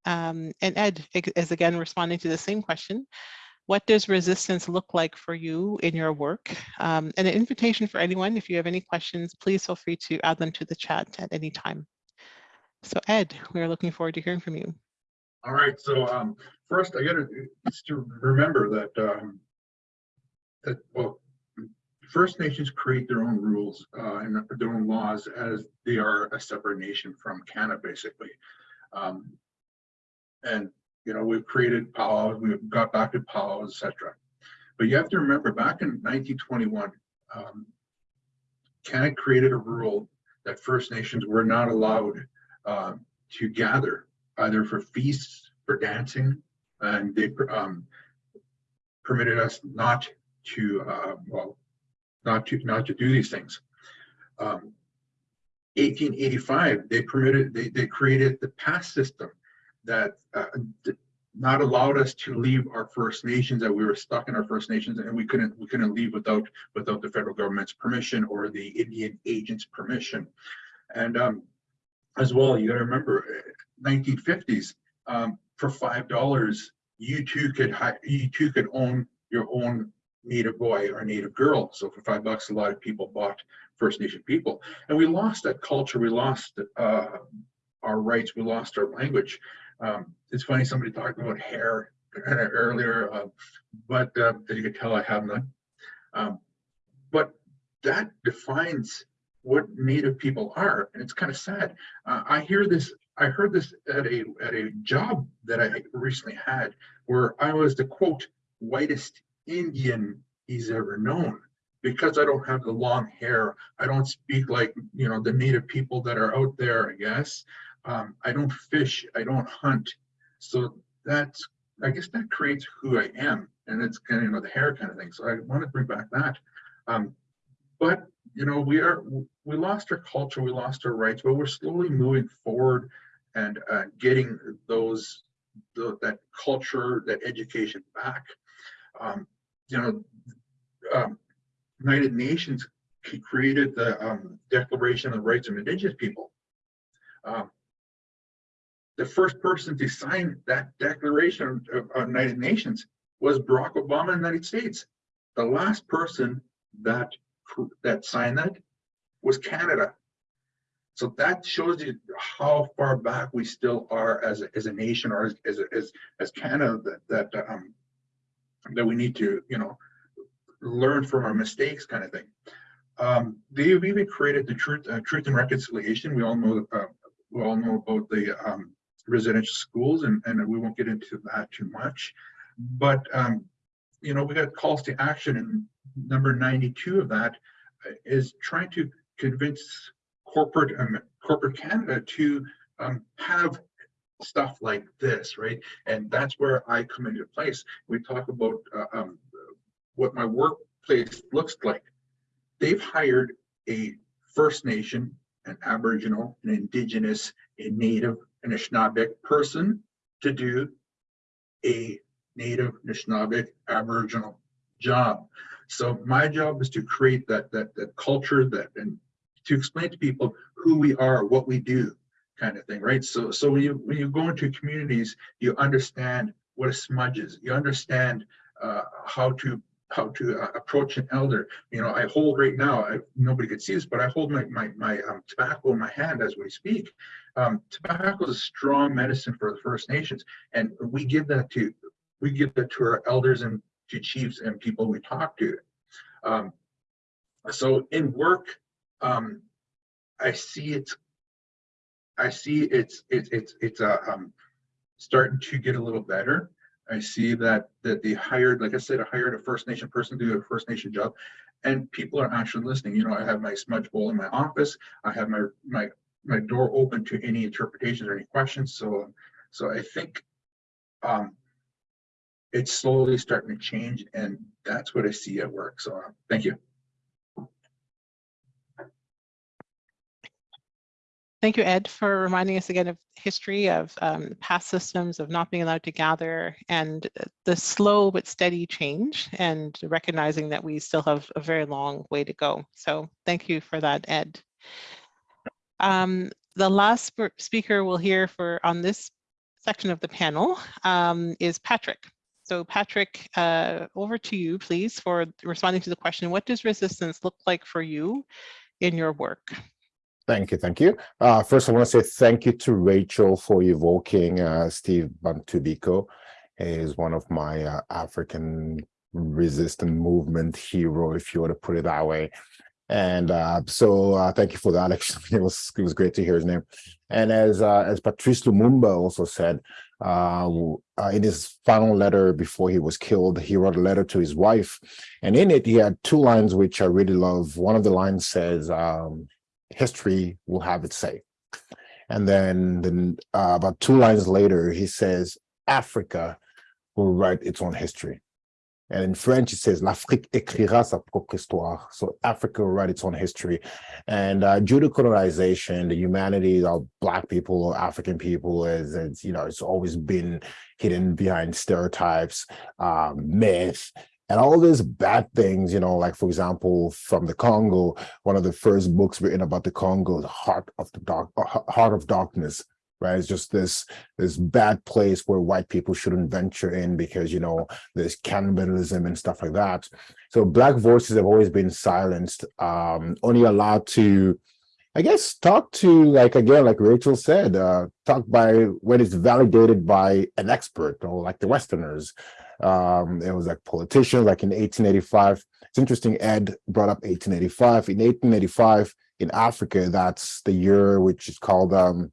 Um, and Ed is again responding to the same question. What does resistance look like for you in your work? Um, and an invitation for anyone, if you have any questions, please feel free to add them to the chat at any time. So Ed, we are looking forward to hearing from you. All right, so um, first I gotta to remember that um, that well, First Nations create their own rules uh, and their own laws as they are a separate nation from Canada, basically. Um, and you know, we've created powwows, we've got back to powwows, etc. But you have to remember, back in 1921, um, Canada created a rule that First Nations were not allowed uh, to gather either for feasts, for dancing, and they um, permitted us not to, uh, well, not to not to do these things. Um, 1885, they permitted, they, they created the pass system that uh, not allowed us to leave our First Nations, that we were stuck in our First Nations and we couldn't we couldn't leave without without the federal government's permission or the Indian agent's permission. And um, as well, you gotta remember, 1950s, um, for five dollars, you too could you too could own your own native boy or native girl. So for five bucks, a lot of people bought First Nation people. And we lost that culture, we lost uh, our rights, we lost our language. Um, it's funny, somebody talked about hair earlier, uh, but uh, as you can tell, I have none. Um, but that defines what Native people are, and it's kind of sad. Uh, I hear this. I heard this at a at a job that I recently had, where I was the quote whitest Indian he's ever known. Because I don't have the long hair, I don't speak like, you know, the native people that are out there, I guess. Um, I don't fish, I don't hunt. So that's, I guess that creates who I am. And it's kind of, you know, the hair kind of thing. So I want to bring back that. Um, but, you know, we are, we lost our culture, we lost our rights, but we're slowly moving forward and uh, getting those, the, that culture, that education back. Um, you know, um, United Nations created the um, Declaration of the Rights of Indigenous People. Um, the first person to sign that Declaration of, United Nations was Barack Obama in the United States. The last person that that signed that was Canada. So that shows you how far back we still are as a, as a nation or as as as, as Canada that that um, that we need to, you know, learn from our mistakes kind of thing. Um, they've even created the Truth, uh, Truth and Reconciliation. We all know, uh, we all know about the um, residential schools, and, and we won't get into that too much. But um, you know, we got calls to action, and number 92 of that is trying to convince corporate um, corporate Canada to um, have stuff like this, right? And that's where I come into place. We talk about uh, um, what my workplace looks like. They've hired a First Nation, an Aboriginal, an Indigenous, a Native, an Anishinaabe person to do a Native, Anishinaabe, Aboriginal job. So my job is to create that, that, that culture that, and to explain to people who we are, what we do, kind of thing, right? So, so when you, when you go into communities, you understand what a smudge is. You understand uh, how to, how to uh, approach an elder. You know, I hold right now, I, nobody could see this, but I hold my, my, my um, tobacco in my hand as we speak. Um, tobacco is a strong medicine for the First Nations. And we give that to, we give that to our elders and to chiefs and people we talk to. Um, so in work, um, I see it's, I see it's, it's, it's, it's, uh, um, starting to get a little better. I see that, that they hired, like I said, I hired a First Nation person to do a First Nation job and people are actually listening. You know, I have my smudge bowl in my office. I have my, my, my door open to any interpretations or any questions. So, so I think, um, it's slowly starting to change and that's what I see at work. So uh, thank you. Thank you, Ed, for reminding us again of history of um, past systems of not being allowed to gather and the slow but steady change and recognizing that we still have a very long way to go. So thank you for that, Ed. Um, the last speaker we'll hear for on this section of the panel um, is Patrick. So Patrick, uh, over to you, please, for responding to the question, what does resistance look like for you in your work? Thank you, thank you. Uh, first, I want to say thank you to Rachel for evoking uh, Steve Bantu Biko. Is one of my uh, African resistance movement hero, if you want to put it that way. And uh, so uh, thank you for that. Actually, it was it was great to hear his name. And as uh, as Patrice Lumumba also said, uh, uh, in his final letter before he was killed, he wrote a letter to his wife, and in it he had two lines which I really love. One of the lines says, um, "History will have its say," and then then uh, about two lines later he says, "Africa will write its own history." And in French, it says, L'Afrique écrira sa propre histoire. So Africa will write its own history. And uh, due to colonization, the humanity of Black people or African people is, is, you know, it's always been hidden behind stereotypes, um, myth, and all these bad things, you know, like, for example, from the Congo, one of the first books written about the Congo, The Heart of the Dark, Heart of Darkness, right? It's just this this bad place where white people shouldn't venture in because you know there's cannibalism and stuff like that. So black voices have always been silenced, um, only allowed to, I guess, talk to like again, like Rachel said, uh, talk by when it's validated by an expert or like the Westerners. Um, it was like politicians, like in 1885. It's interesting. Ed brought up 1885. In 1885 in Africa, that's the year which is called um,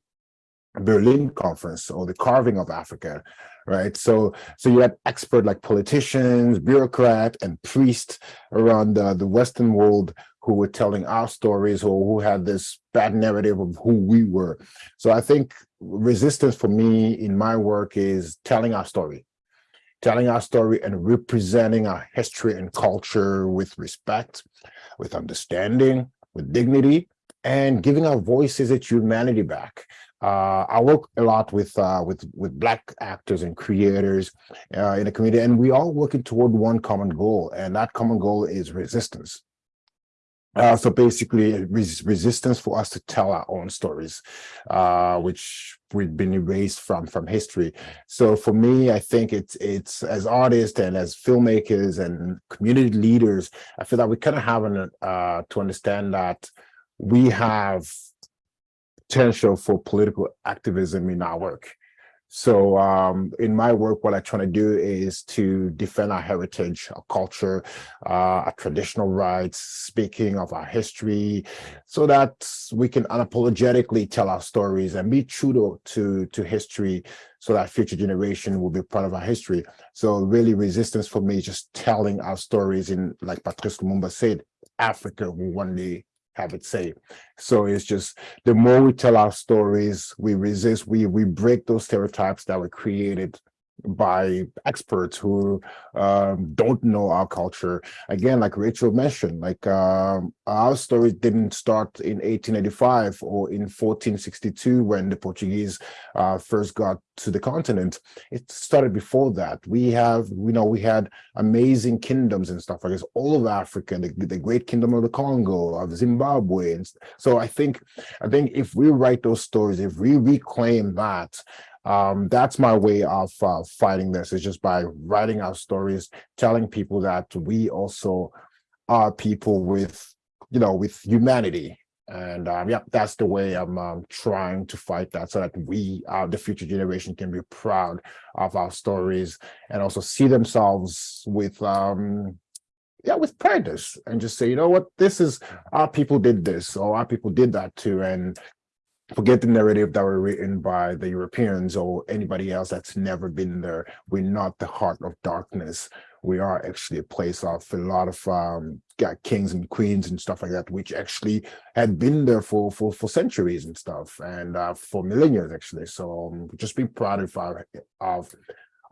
Berlin conference or the carving of Africa, right? So, so you had expert like politicians, bureaucrat, and priests around the, the Western world who were telling our stories or who had this bad narrative of who we were. So I think resistance for me in my work is telling our story, telling our story and representing our history and culture with respect, with understanding, with dignity, and giving our voices its humanity back. Uh, I work a lot with uh, with with black actors and creators uh, in the community, and we all working toward one common goal, and that common goal is resistance. Uh, so basically, res resistance for us to tell our own stories, uh, which we've been erased from from history. So for me, I think it's it's as artists and as filmmakers and community leaders, I feel that we kind of have an, uh, to understand that we have potential for political activism in our work. So um, in my work, what I try to do is to defend our heritage, our culture, uh, our traditional rights, speaking of our history, so that we can unapologetically tell our stories and be true to, to, to history so that future generation will be part of our history. So really resistance for me is just telling our stories in, like Patrice Lumumba said, Africa will one day have it say. So it's just the more we tell our stories, we resist, we we break those stereotypes that were created by experts who um, don't know our culture. Again, like Rachel mentioned, like um, our story didn't start in 1885 or in 1462 when the Portuguese uh, first got to the continent. It started before that. We have, you know, we had amazing kingdoms and stuff like this all over Africa, the, the great kingdom of the Congo, of Zimbabwe. And so I think, I think if we write those stories, if we reclaim that, um, that's my way of uh, fighting this is just by writing our stories, telling people that we also are people with, you know, with humanity. And um, yeah, that's the way I'm um, trying to fight that so that we, uh, the future generation can be proud of our stories and also see themselves with, um, yeah, with pride and just say, you know what, this is, our people did this or our people did that too. And forget the narrative that were written by the Europeans or anybody else that's never been there. We're not the heart of darkness. We are actually a place of a lot of um, kings and queens and stuff like that, which actually had been there for for for centuries and stuff, and uh, for millennia actually. So um, just be proud of our of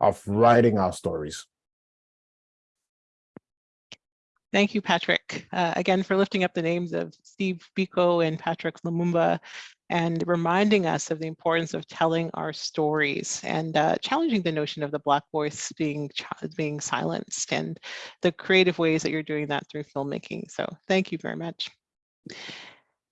of writing our stories. Thank you, Patrick, uh, again for lifting up the names of Steve Biko and Patrice Lumumba and reminding us of the importance of telling our stories and uh, challenging the notion of the Black voice being, being silenced and the creative ways that you're doing that through filmmaking. So thank you very much.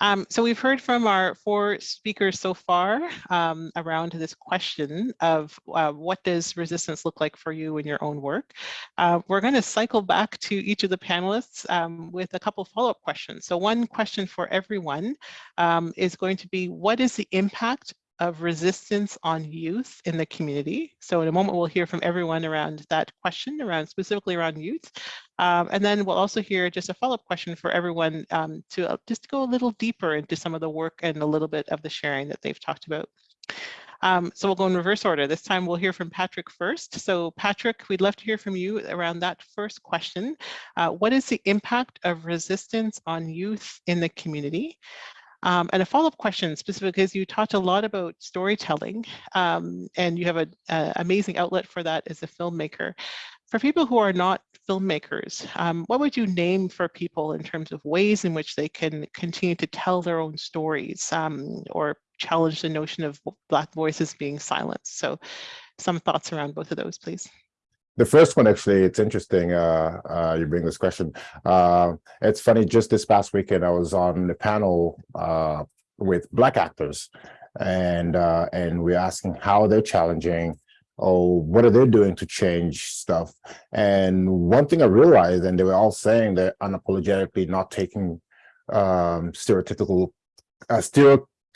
Um, so we've heard from our four speakers so far um, around this question of uh, what does resistance look like for you in your own work. Uh, we're going to cycle back to each of the panelists um, with a couple follow-up questions. So one question for everyone um, is going to be, what is the impact of resistance on youth in the community. So in a moment, we'll hear from everyone around that question, around specifically around youth. Um, and then we'll also hear just a follow-up question for everyone um, to uh, just go a little deeper into some of the work and a little bit of the sharing that they've talked about. Um, so we'll go in reverse order. This time we'll hear from Patrick first. So Patrick, we'd love to hear from you around that first question. Uh, what is the impact of resistance on youth in the community? Um, and a follow-up question specific because you talked a lot about storytelling um, and you have an amazing outlet for that as a filmmaker. For people who are not filmmakers, um, what would you name for people in terms of ways in which they can continue to tell their own stories um, or challenge the notion of Black voices being silenced? So some thoughts around both of those, please. The first one, actually, it's interesting. Uh, uh, you bring this question. Uh, it's funny. Just this past weekend, I was on the panel uh, with Black actors, and uh, and we're asking how they're challenging, oh, what are they doing to change stuff? And one thing I realized, and they were all saying they're unapologetically not taking um, stereotypical, uh,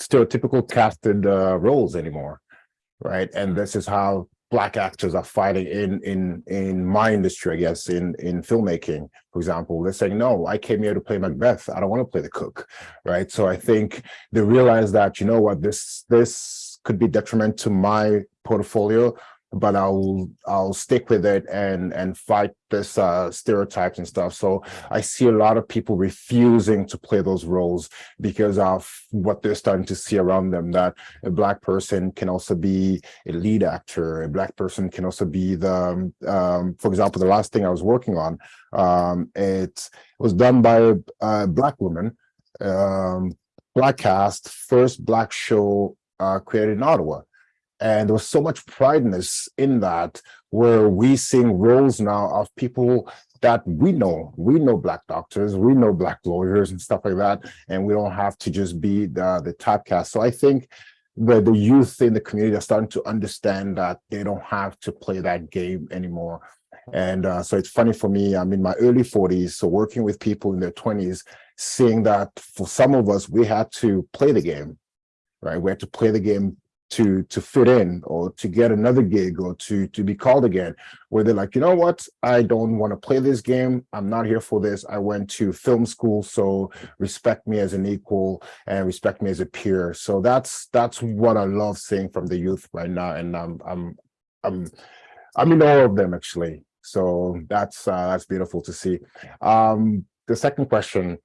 stereotypical casted roles anymore, right? And this is how black actors are fighting in in in my industry, I guess, in in filmmaking, for example. They're saying, no, I came here to play Macbeth. I don't want to play the cook, right? So I think they realize that, you know what, this this could be detriment to my portfolio, but I'll I'll stick with it and and fight this uh, stereotypes and stuff. So I see a lot of people refusing to play those roles because of what they're starting to see around them. That a black person can also be a lead actor. A black person can also be the, um, for example, the last thing I was working on, um, it was done by a, a black woman, um, black cast, first black show uh, created in Ottawa. And there was so much prideness in that, where we seeing roles now of people that we know. We know black doctors, we know black lawyers and stuff like that, and we don't have to just be the, the typecast. So I think the, the youth in the community are starting to understand that they don't have to play that game anymore. And uh, so it's funny for me, I'm in my early 40s, so working with people in their 20s, seeing that for some of us, we had to play the game, right? We had to play the game to to fit in or to get another gig or to to be called again where they're like you know what? I don't want to play this game. I'm not here for this. I went to film school so respect me as an equal and respect me as a peer. So that's that's what i love seeing from the youth right now and i'm i'm i'm i'm in all of them actually. So that's uh that's beautiful to see. Um the second question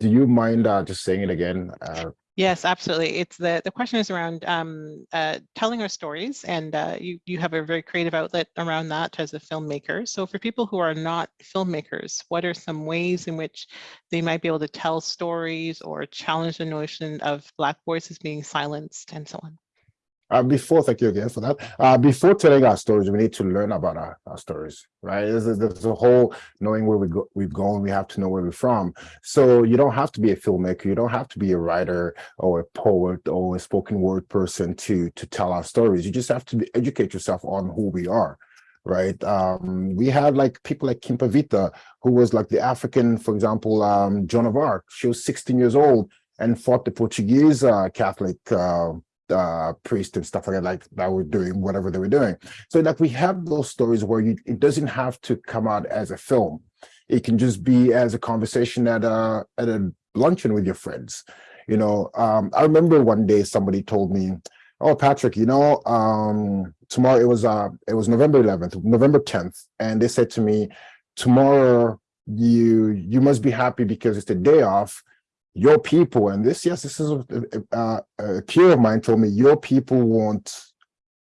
do you mind uh just saying it again? Uh Yes, absolutely. It's the, the question is around um, uh, telling our stories and uh, you, you have a very creative outlet around that as a filmmaker. So for people who are not filmmakers, what are some ways in which they might be able to tell stories or challenge the notion of Black voices being silenced and so on? Uh, before, thank you again for that. Uh, before telling our stories, we need to learn about our, our stories, right? There's, a- there's a whole knowing where we go, we've gone, we have to know where we're from. So you don't have to be a filmmaker, you don't have to be a writer or a poet or a spoken word person to to tell our stories. You just have to educate yourself on who we are, right? Um, we had like people like Kimpa Vita, who was like the African, for example, um, Joan of Arc. She was 16 years old and fought the Portuguese uh, Catholic uh, uh priest and stuff like that like that were doing whatever they were doing. So like we have those stories where you it doesn't have to come out as a film. It can just be as a conversation at a at a luncheon with your friends you know? Um i remember one day somebody told me oh patrick you know um tomorrow it was uh it was november 11th november 10th and they said to me tomorrow you you must be happy because it's the day off your people and this yes this is a, a, a peer of mine told me your people want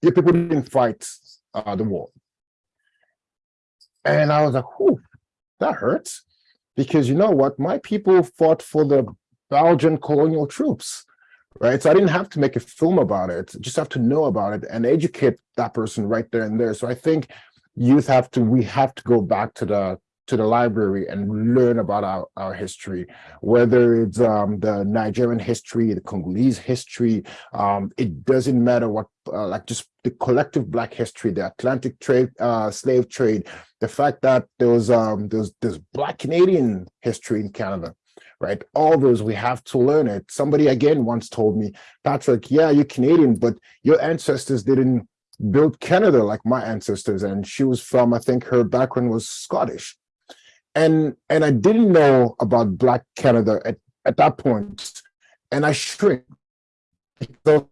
your people didn't fight uh, the war. And i was like whew, that hurts. Because you know what? My people fought for the belgian colonial troops right? So i didn't have to make a film about it just have to know about it and educate that person right there and there. So i think youth have to we have to go back to the to the library and learn about our, our history, whether it's um, the Nigerian history, the Congolese history, um, it doesn't matter what, uh, like just the collective Black history, the Atlantic trade, uh, slave trade, the fact that there was, um, there's, there's Black Canadian history in Canada, right? All those, we have to learn it. Somebody again once told me, Patrick, yeah, you're Canadian, but your ancestors didn't build Canada like my ancestors. And she was from, I think her background was Scottish and and I didn't know about Black Canada at, at that point, and I shrink because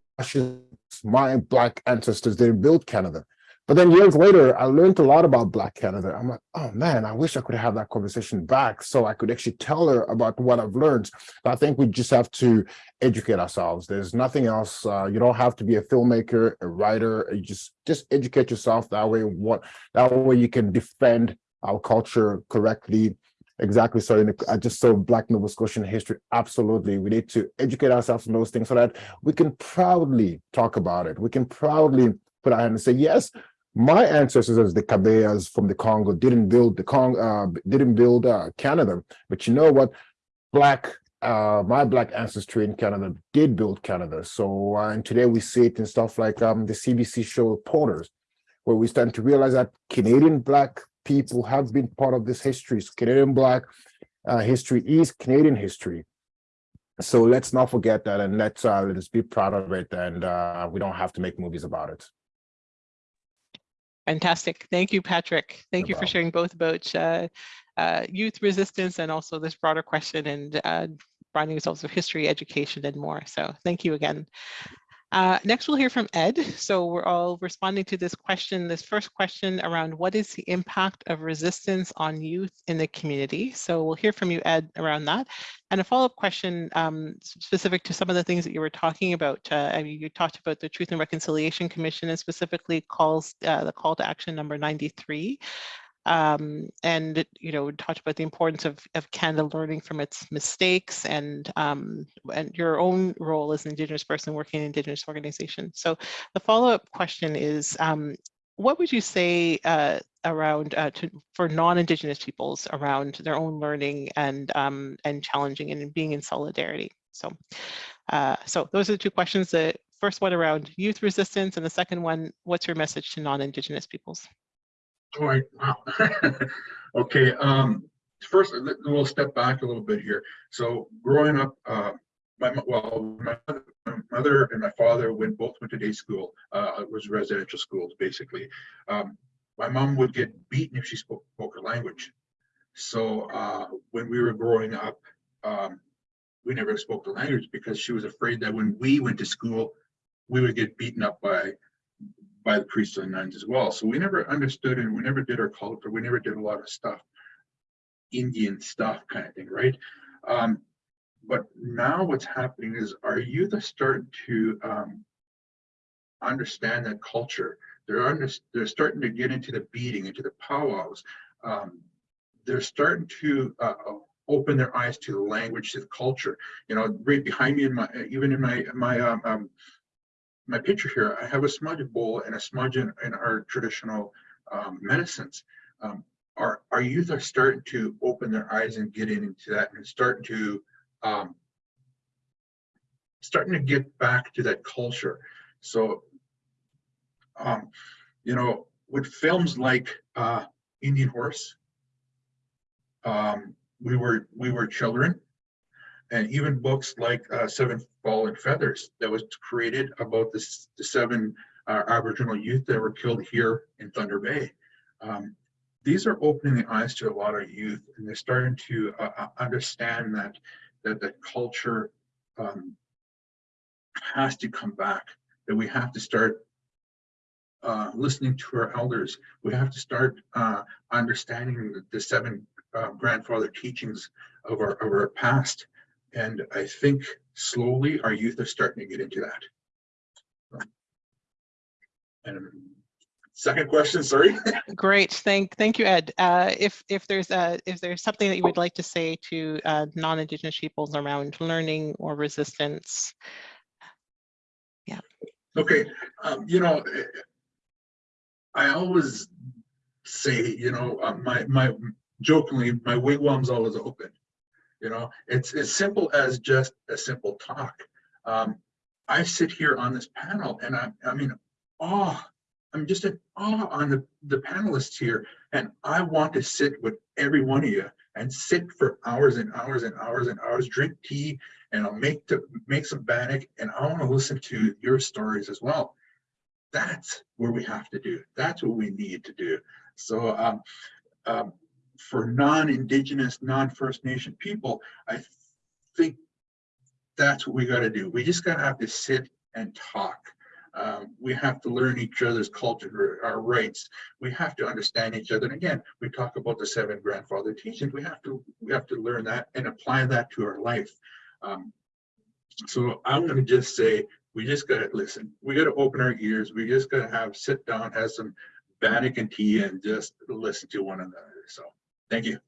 my Black ancestors didn't build Canada. But then years later, I learned a lot about Black Canada. I'm like, oh man, I wish I could have that conversation back so I could actually tell her about what I've learned. But I think we just have to educate ourselves. There's nothing else. Uh, you don't have to be a filmmaker, a writer. You just just educate yourself. That way, what that way you can defend our culture correctly. Exactly. So in the, I just saw Black Nova Scotian history. Absolutely. We need to educate ourselves on those things so that we can proudly talk about it. We can proudly put our hand and say, yes, my ancestors as the Kabeyas from the Congo didn't build the Congo, uh, didn't build uh, Canada. But you know what? Black, uh, my Black ancestry in Canada did build Canada. So, uh, and today we see it in stuff like um, the CBC show Porters, where we start to realize that Canadian Black people have been part of this history. So Canadian Black uh, history is Canadian history. So let's not forget that and let's uh, let's be proud of it and uh, we don't have to make movies about it. Fantastic. Thank you, Patrick. Thank No you for sharing both about uh, uh, youth resistance and also this broader question and uh, finding results of history, education, and more. So thank you again. Uh, next, we'll hear from Ed. So we're all responding to this question, this first question around what is the impact of resistance on youth in the community? So we'll hear from you, Ed, around that. And a follow-up question um, specific to some of the things that you were talking about. Uh, you talked about the Truth and Reconciliation Commission and specifically calls uh, the call to action number 93 um, and you know talked about the importance of, of Canada learning from its mistakes and um, and your own role as an Indigenous person working in Indigenous organizations. So the follow-up question is, um, what would you say uh, around uh, to, for non-Indigenous peoples around their own learning and um, and challenging and being in solidarity? So, uh, so those are the two questions. The first one around youth resistance, and the second one, what's your message to non-Indigenous peoples? All right, wow. Okay, um, first, we'll step back a little bit here. So growing up, uh, my, well, my mother- my mother and my father went, both went to day school. Uh, it was residential schools, basically. Um, my mom would get beaten if she spoke, spoke her language. So, uh, when we were growing up, um, we never spoke the language because she was afraid that when we went to school, we would get beaten up by by the priests and nuns as well. So we never understood and we never did our culture. We never did a lot of stuff, Indian stuff kind of thing, right? Um, but now what's happening is our youth are starting to um, understand that culture. They're under, they're starting to get into the beading, into the powwows. Um, they're starting to uh, open their eyes to the language, to the culture. You know, right behind me in my, even in my my um, um my picture here, I have a smudge bowl and a smudge in, in our traditional um, medicines. Um, our our youth are starting to open their eyes and get into that and starting to um, starting to get back to that culture. So, um, you know, with films like uh, Indian Horse, um, we were we were children, and even books like uh, Seven Fallen Feathers that was created about this the seven uh, Aboriginal youth that were killed here in Thunder Bay. Um, these are opening the eyes to a lot of youth, and they're starting to uh, uh understand that that the culture um, has to come back. That we have to start uh, listening to our elders. We have to start uh, understanding the, the seven uh, grandfather teachings of our, of our past. And I think slowly our youth are starting to get into that. And second question, sorry. Great, thank, thank you, Ed. Uh, if if there's a if there's something that you would like to say to uh, non-Indigenous peoples around learning or resistance. Yeah. Okay, um, you know, I always say, you know, uh, my my jokingly, my wigwam's always open. You know, it's as simple as just a simple talk. Um, I sit here on this panel and I, I mean, awe. I'm just in awe on the, the panelists here. And I want to sit with every one of you and sit for hours and hours and hours and hours, drink tea, and I'll make to make some bannock, and I want to listen to your stories as well. That's where we have to do. That's what we need to do. So um, um, for non-Indigenous, non-First Nation people, I think that's what we got to do. We just got to have to sit and talk. Um, we have to learn each other's culture, our rights. We have to understand each other. And again, we talk about the seven grandfather teachings. We have to we have to learn that and apply that to our life. Um, so I'm going to just say we just got to listen. We got to open our ears. We just got to have sit down, have some and tea, and just listen to one another. Thank you.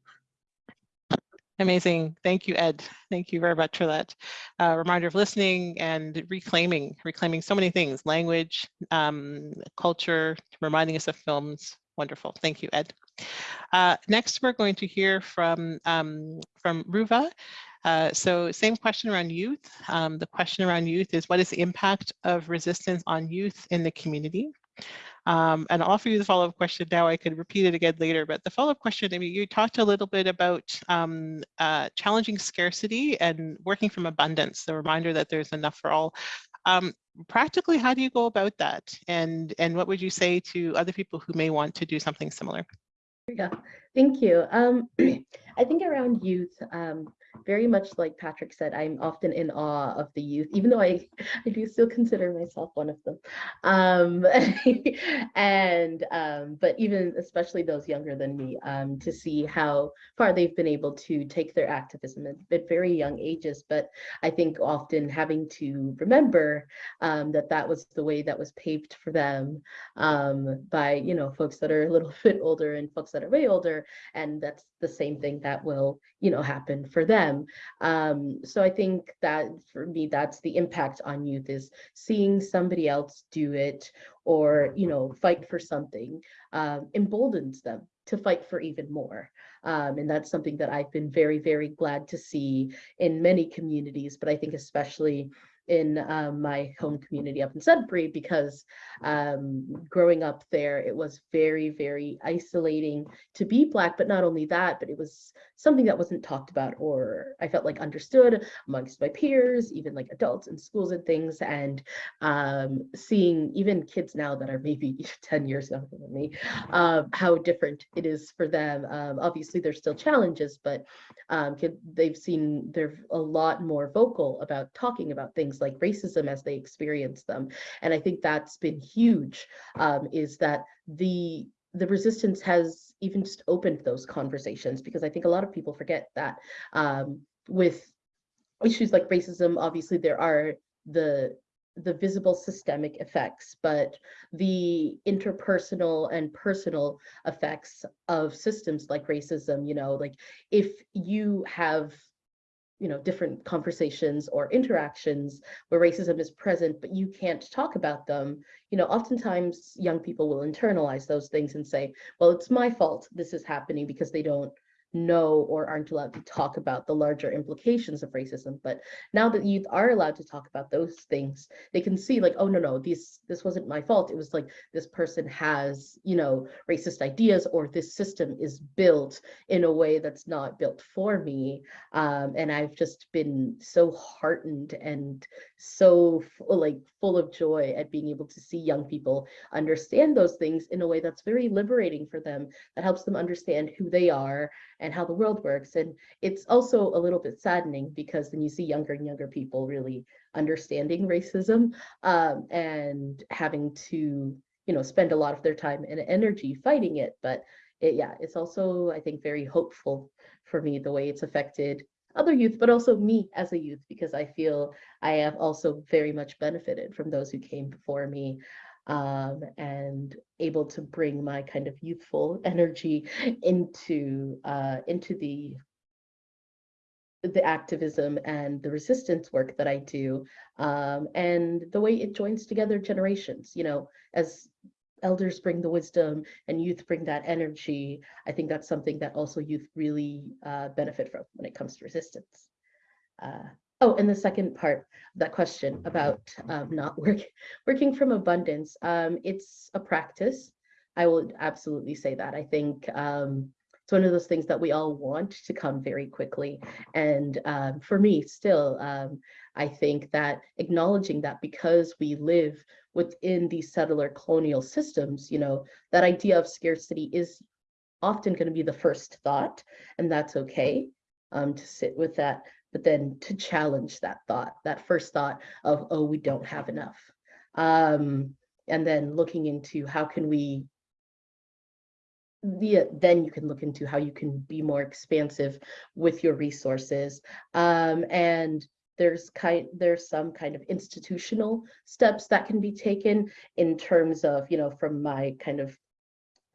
Amazing. Thank you, Ed. Thank you very much for that uh, reminder of listening and reclaiming, reclaiming so many things, language, um, culture, reminding us of films. Wonderful. Thank you, Ed. Uh, next, we're going to hear from, um, from Ruva. Uh, so same question around youth. Um, the question around youth is what is the impact of resistance on youth in the community? Um, and I'll offer you the follow-up question now. I could repeat it again later, but the follow-up question, I mean, you talked a little bit about um, uh, challenging scarcity and working from abundance, the reminder that there's enough for all. Um, practically, how do you go about that? And, and what would you say to other people who may want to do something similar? Yeah, thank you. Um, I think around youth, um, very much like Patrick said, I'm often in awe of the youth, even though I, I do still consider myself one of them. Um, and, um, but even especially those younger than me, um, to see how far they've been able to take their activism at, very young ages. But I think often having to remember um, that that was the way that was paved for them by, you know, folks that are a little bit older and folks that are way older. And that's the same thing that will, you know, happen for them. Um, so I think that for me, that's the impact on youth is seeing somebody else do it or, you know, fight for something um, emboldens them to fight for even more. Um, and that's something that I've been very, very glad to see in many communities, but I think especially in um, my home community up in Sudbury because um, growing up there, it was very, very isolating to be Black, but not only that, but it was something that wasn't talked about or I felt like understood amongst my peers, even like adults in schools and things. And um, seeing even kids now that are maybe 10 years younger than me, uh, how different it is for them. Um, obviously, there's still challenges, but um, they've seen they're a lot more vocal about talking about things like racism as they experience them. And I think that's been huge, um, is that the the resistance has even just opened those conversations because I think a lot of people forget that um, with issues like racism, obviously there are the the visible systemic effects, but the interpersonal and personal effects of systems like racism, you know, like if you have you know, different conversations or interactions where racism is present, but you can't talk about them, you know, oftentimes young people will internalize those things and say, well, it's my fault this is happening because they don't know or aren't allowed to talk about the larger implications of racism. But now that youth are allowed to talk about those things, they can see like, oh, no, no, this, this wasn't my fault. It was like this person has, you know, racist ideas or this system is built in a way that's not built for me. Um, and I've just been so heartened and so like full of joy at being able to see young people understand those things in a way that's very liberating for them, that helps them understand who they are and how the world works. And it's also a little bit saddening because then you see younger and younger people really understanding racism um, and having to, you know, spend a lot of their time and energy fighting it. But it, yeah, it's also, I think, very hopeful for me, the way it's affected other youth, but also me as a youth, because I feel I have also very much benefited from those who came before me um, and able to bring my kind of youthful energy into uh, into the the activism and the resistance work that I do, um, and the way it joins together generations. You know, as elders bring the wisdom and youth bring that energy, I think that's something that also youth really uh, benefit from when it comes to resistance. Uh, Oh, and the second part of that question about um, not work, working from abundance, um, it's a practice. I will absolutely say that. I think um, it's one of those things that we all want to come very quickly. And um, for me, still, um, I think that acknowledging that because we live within these settler colonial systems, you know, that idea of scarcity is often going to be the first thought, and that's okay um, to sit with that but then to challenge that thought, that first thought of, oh, we don't have enough. Um, and then looking into how can we, the, then you can look into how you can be more expansive with your resources. Um, and there's kind there's some kind of institutional steps that can be taken in terms of, you know, from my kind of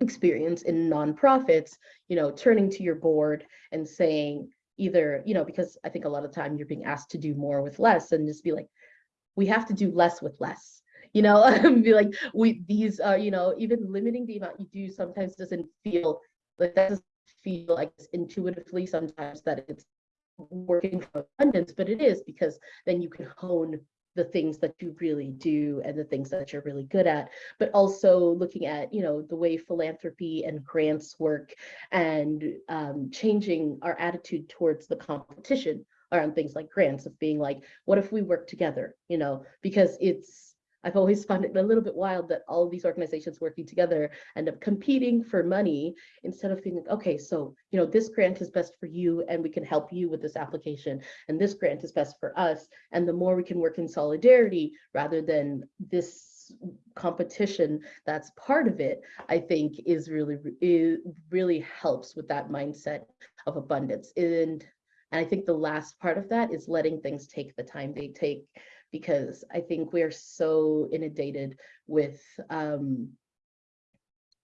experience in nonprofits, you know, turning to your board and saying, either, you know, because I think a lot of time you're being asked to do more with less and just be like, we have to do less with less, you know, be like, we, these are, you know, even limiting the amount you do sometimes doesn't feel like that doesn't feel like intuitively sometimes that it's working from abundance, but it is because then you can hone the things that you really do and the things that you're really good at, but also looking at, you know, the way philanthropy and grants work and um, changing our attitude towards the competition around things like grants of being like, what if we work together, you know, because it's, I've always found it a little bit wild that all these organizations working together end up competing for money instead of thinking, okay, so, you know, this grant is best for you and we can help you with this application and this grant is best for us. And the more we can work in solidarity rather than this competition that's part of it, I think is really, it really helps with that mindset of abundance. And, and I think the last part of that is letting things take the time they take because I think we're so inundated with um,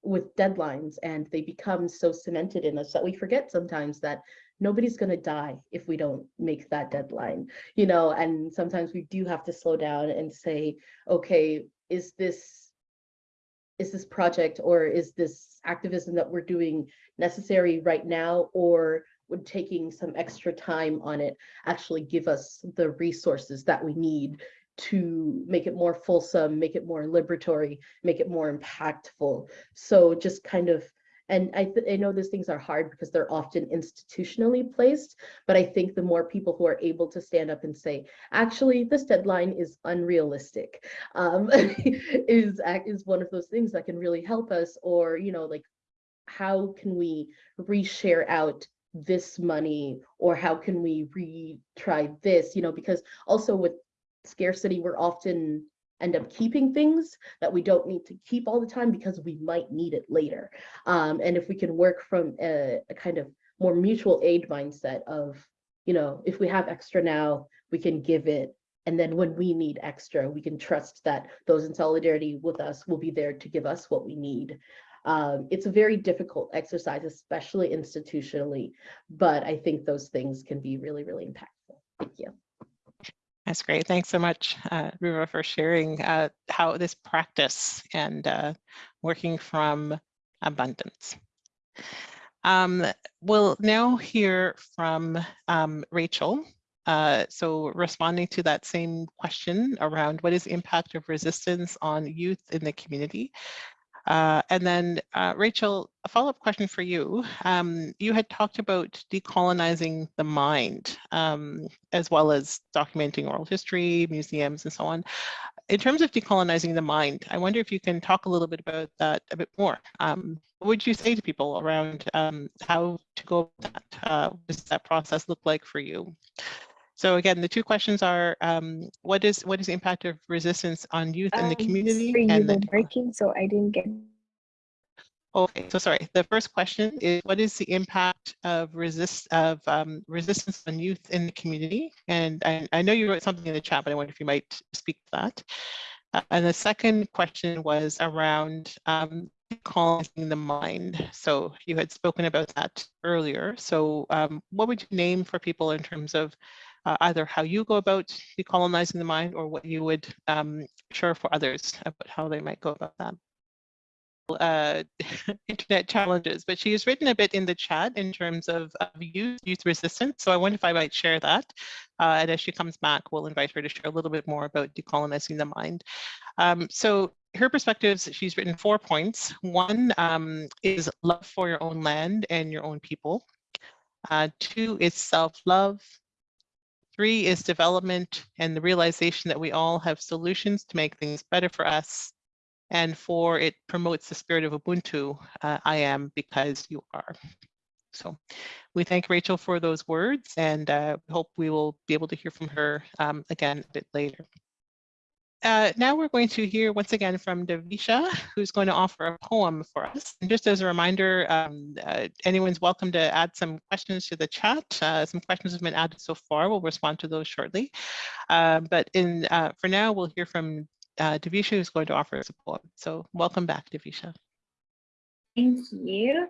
with deadlines and they become so cemented in us that we forget sometimes that nobody's going to die if we don't make that deadline you know and sometimes we do have to slow down and say okay is this is this project or is this activism that we're doing necessary right now or would taking some extra time on it actually give us the resources that we need to make it more fulsome, make it more liberatory, make it more impactful. So just kind of, and I, I know these things are hard because they're often institutionally placed, but I think the more people who are able to stand up and say, actually, this deadline is unrealistic, um, is, is one of those things that can really help us, or, you know, like, how can we reshare out this money or how can we retry this you know because also with scarcity we're often end up keeping things that we don't need to keep all the time because we might need it later um, and if we can work from a, a kind of more mutual aid mindset of you know if we have extra now we can give it. And then when we need extra, we can trust that those in solidarity with us will be there to give us what we need. Um, it's a very difficult exercise, especially institutionally, but I think those things can be really, really impactful. Thank you. That's great. Thanks so much, uh, Ruva, for sharing uh, how this practice and uh, working from abundance. Um, we'll now hear from um, Rachel. Uh, so responding to that same question around what is the impact of resistance on youth in the community. Uh, and then, uh, Rachel, a follow-up question for you. Um, you had talked about decolonizing the mind, um, as well as documenting oral history, museums, and so on. In terms of decolonizing the mind, I wonder if you can talk a little bit about that a bit more. Um, what would you say to people around um, how to go about that? Uh, what does that process look like for you? So again, the two questions are, um, what is what is the impact of resistance on youth in the Um, community? sorry, and then, breaking, so I didn't get. okay, so sorry. The first question is, what is the impact of resist of um, resistance on youth in the community? And I, I know you wrote something in the chat, but I wonder if you might speak to that. Uh, and the second question was around um, colonizing the mind. So you had spoken about that earlier. So um, what would you name for people in terms of uh, either how you go about decolonizing the mind or what you would um, share for others about how they might go about that? Uh, internet challenges, but she has written a bit in the chat in terms of, of youth, youth resistance. So I wonder if I might share that. Uh, and as she comes back, we'll invite her to share a little bit more about decolonizing the mind. Um, so her perspectives, she's written four points. One um, is love for your own land and your own people. Uh, two is self-love. Three is development and the realization that we all have solutions to make things better for us. And four, it promotes the spirit of Ubuntu. Uh, I am because you are. So we thank Rachel for those words and uh, hope we will be able to hear from her um, again a bit later. Uh, now we're going to hear once again from Davisha, who's going to offer a poem for us. And just as a reminder, um, uh, anyone's welcome to add some questions to the chat. Uh, some questions have been added so far. We'll respond to those shortly. Uh, but in uh, for now, we'll hear from uh, Davisha, who's going to offer us a poem. So welcome back, Davisha. Thank you.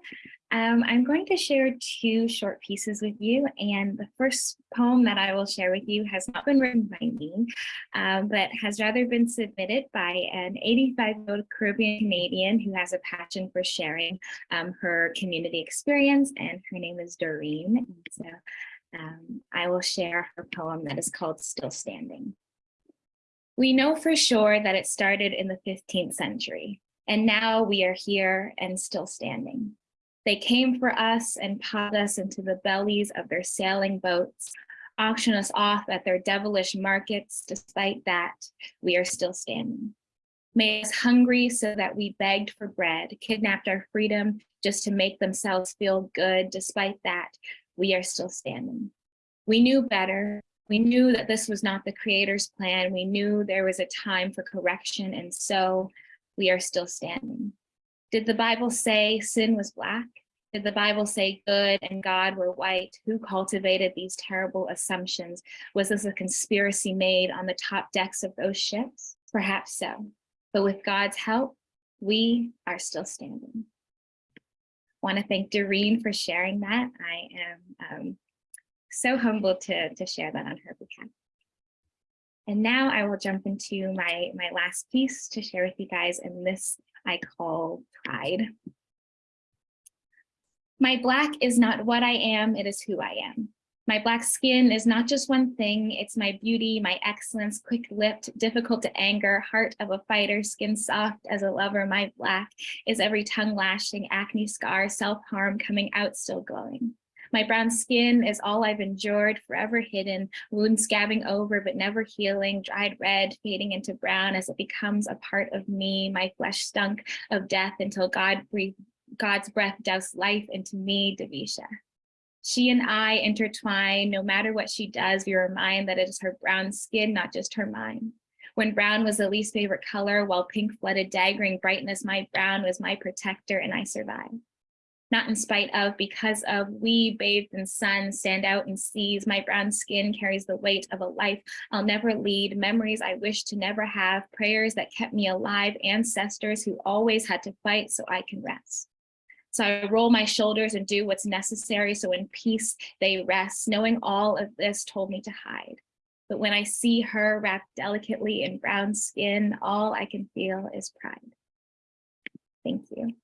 Um, I'm going to share two short pieces with you. And the first poem that I will share with you has not been written by me, um, but has rather been submitted by an 85-year-old Caribbean Canadian who has a passion for sharing um, her community experience. And her name is Doreen. So um, I will share her poem that is called Still Standing. We know for sure that it started in the 15th century. And now we are here and still standing. They came for us and piled us into the bellies of their sailing boats, auction us off at their devilish markets. Despite that, we are still standing. Made us hungry so that we begged for bread, kidnapped our freedom just to make themselves feel good. Despite that, we are still standing. We knew better. We knew that this was not the creator's plan. We knew there was a time for correction. And so we are still standing. Did the Bible say sin was black? Did the Bible say good and God were white? Who cultivated these terrible assumptions? Was this a conspiracy made on the top decks of those ships? Perhaps so. But with God's help, we are still standing. want to thank Doreen for sharing that. I am um, so humbled to, to share that on her behalf. And now I will jump into my, my last piece to share with you guys, and this I call pride. My black is not what I am, it is who I am. My black skin is not just one thing, it's my beauty, my excellence, quick-lipped, difficult to anger, heart of a fighter, skin soft as a lover. My black is every tongue lashing, acne scar, self-harm coming out still glowing. My brown skin is all I've endured, forever hidden, wounds scabbing over but never healing, dried red, fading into brown as it becomes a part of me. My flesh stunk of death until God breathed, God's breath doused life into me, Davisha. She and I intertwine, no matter what she does, we remind that it is her brown skin, not just her mind. When brown was the least favorite color, while pink flooded daggering brightness, my brown was my protector and I survived. Not in spite of, because of, we bathed in sun, stand out in seas, my brown skin carries the weight of a life I'll never lead, memories I wish to never have, prayers that kept me alive, ancestors who always had to fight so I can rest. So I roll my shoulders and do what's necessary so in peace they rest, knowing all of this told me to hide. But when I see her wrapped delicately in brown skin, all I can feel is pride. Thank you.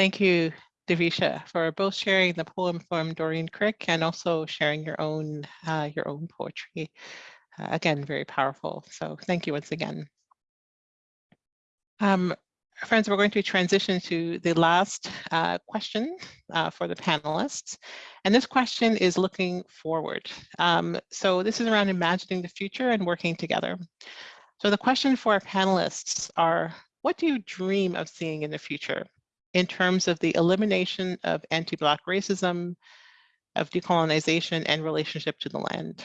Thank you, Davisha, for both sharing the poem from Doreen Crick and also sharing your own uh, your own poetry. Uh, again, very powerful. So thank you once again. Um, friends, we're going to transition to the last uh, question uh, for the panelists. And this question is looking forward. Um, so this is around imagining the future and working together. So the question for our panelists are, what do you dream of seeing in the future? In terms of the elimination of anti-Black racism, of decolonization and relationship to the land?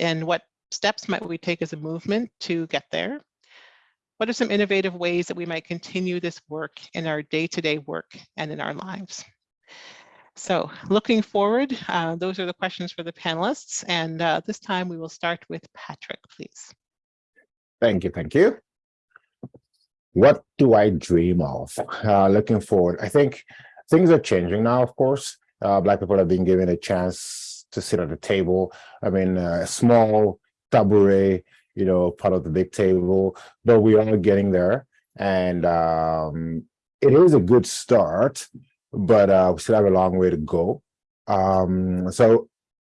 And what steps might we take as a movement to get there? What are some innovative ways that we might continue this work in our day-to-day -day work and in our lives? So looking forward, uh, those are the questions for the panelists. And uh, this time we will start with Patrick, please. Thank you, thank you what do I dream of uh, looking forward? I think things are changing now, of course. Uh, Black people have been given a chance to sit at the table. I mean, uh, a small tabouret, you know, part of the big table, but we are getting there. And um, it is a good start, but uh, we still have a long way to go. Um, so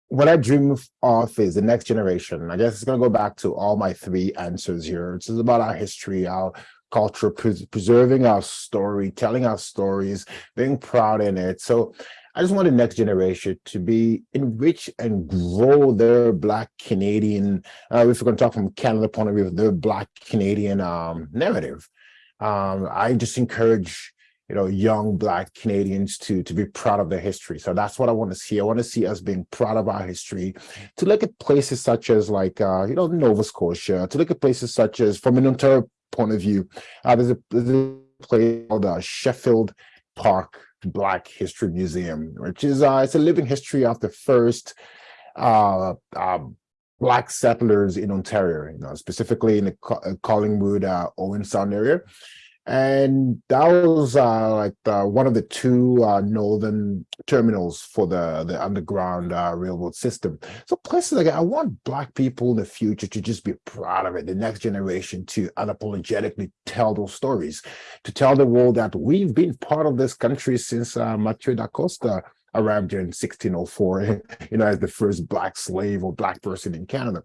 what I dream of is the next generation. I guess it's going to go back to all my three answers here. It's about our history, our culture, pres preserving our story, telling our stories, being proud in it. So I just want the next generation to be enrich and grow their Black Canadian, uh, if we're going to talk from Canada point of view, their Black Canadian um, narrative. Um, I just encourage you know, young Black Canadians to, to be proud of their history. So that's what I want to see. I want to see us being proud of our history, to look at places such as like, uh, you know, Nova Scotia, to look at places such as, from an Ontario point of view, uh, there's, a, there's a place called uh, Sheffield Park Black History Museum, which is, uh, it's a living history of the first uh, uh, Black settlers in Ontario, you know, specifically in the uh, Collingwood, uh, Owen Sound area. And that was uh, like the, one of the two uh, northern terminals for the, the underground uh, railroad system. So places like I want Black people in the future to just be proud of it, the next generation to unapologetically tell those stories, to tell the world that we've been part of this country since uh, da Costa arrived here in 1604, you know, as the first black slave or black person in Canada.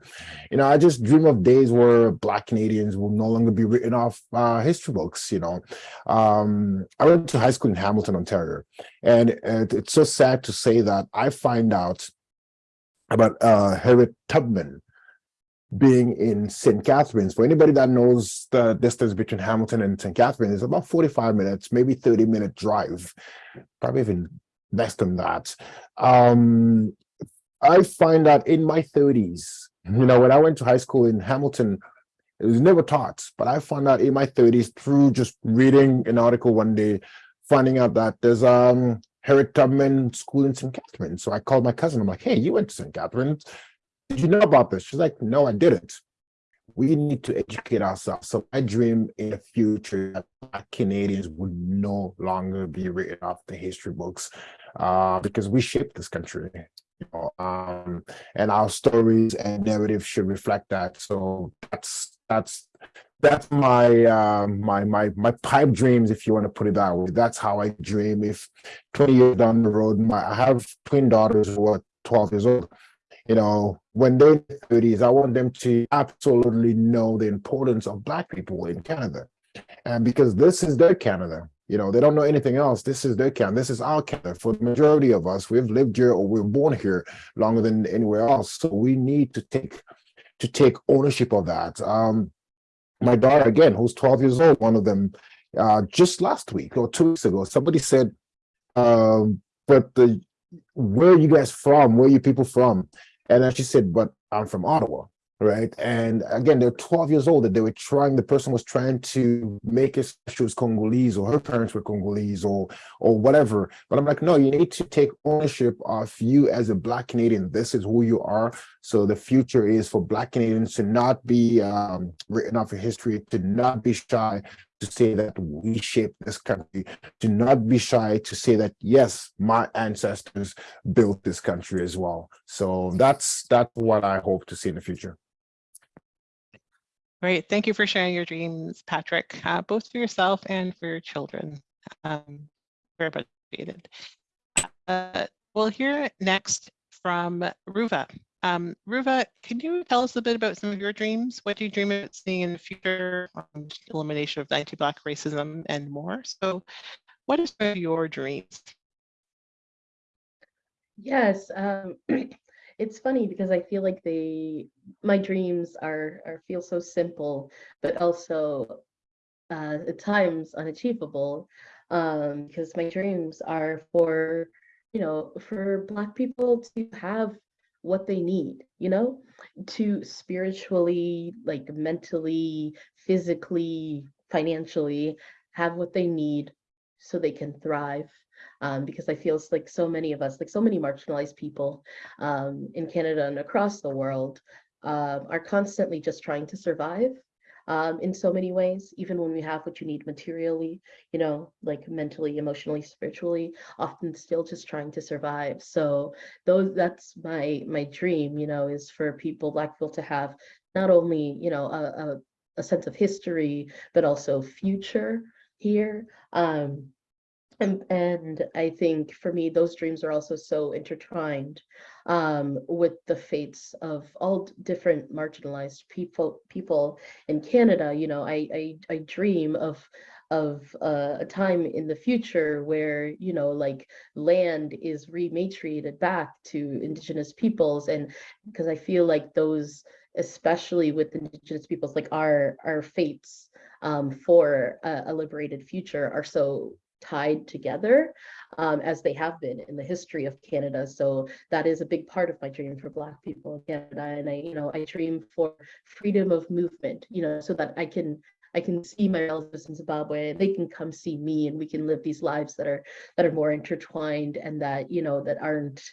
You know, I just dream of days where black Canadians will no longer be written off uh, history books, you know. Um, I went to high school in Hamilton, Ontario, and it, it's so sad to say that I find out about uh, Harriet Tubman, being in St. Catharines. For anybody that knows the distance between Hamilton and St. Catharines, it's about 45 minutes, maybe 30 minute drive, probably even less than that. Um, I find that in my 30s, you know, when I went to high school in Hamilton, it was never taught, but I found out in my 30s through just reading an article one day, finding out that there's um Harriet Tubman School in St. Catharines. So I called my cousin. I'm like, hey, you went to St. Catharines. Did you know about this? She's like, no, I didn't. We need to educate ourselves. So I dream in the future that Canadians would no longer be written off the history books uh, because we shape this country. You know, um, and our stories and narrative should reflect that. So that's that's that's my uh, my my my pipe dreams, if you want to put it that way. That's how I dream. If 20 years down the road, my I have twin daughters who are 12 years old. You know, when they're 30s, I want them to absolutely know the importance of Black people in Canada. And because this is their Canada, you know, they don't know anything else. This is their Canada. This is our Canada. For the majority of us, we've lived here or we're born here longer than anywhere else. So we need to take to take ownership of that. Um, my daughter, again, who's 12 years old, one of them, uh, just last week or two weeks ago, somebody said, um, but the where are you guys from? Where are you people from? And then she said, but I'm from Ottawa. Right? And again, they're 12 years old that they were trying, the person was trying to make it she was Congolese or her parents were Congolese or or whatever. But I'm like, no, you need to take ownership of you as a Black Canadian. This is who you are. So the future is for Black Canadians to not be um, written off in history, to not be shy, to say that we shape this country, to not be shy to say that, yes, my ancestors built this country as well. So that's that's what I hope to see in the future. Great. Thank you for sharing your dreams, Patrick, uh, both for yourself and for your children. Um, very appreciated. Uh, we'll hear next from Ruva. Um, Ruva, can you tell us a bit about some of your dreams? What do you dream about seeing in the future? Elimination of anti-Black racism and more. So what is of your dreams? Yes, um, it's funny because I feel like they, my dreams are, are feel so simple, but also uh, at times unachievable. Um, because my dreams are for, you know, for Black people to have what they need, you know, to spiritually, like mentally, physically, financially have what they need so they can thrive. Um, because I feel like so many of us, like so many marginalized people um, in Canada and across the world uh, are constantly just trying to survive um, in so many ways, even when we have what you need materially, you know, like mentally, emotionally, spiritually, often still just trying to survive. So those that's my my dream, you know, is for people, Black people to have not only, you know, a, a, a sense of history, but also future here. Um, and, and I think for me, those dreams are also so intertwined um, with the fates of all different marginalized people people in Canada. You know, I I, I dream of of uh, a time in the future where you know like land is rematriated back to indigenous peoples and because i feel like those especially with indigenous peoples like our our fates um, for a, a liberated future are so tied together um, as they have been in the history of Canada. So that is a big part of my dream for Black people in Canada. And I, you know, I dream for freedom of movement, you know, so that I can I can see my relatives in Zimbabwe, they can come see me and we can live these lives that are that are more intertwined and that, you know, that aren't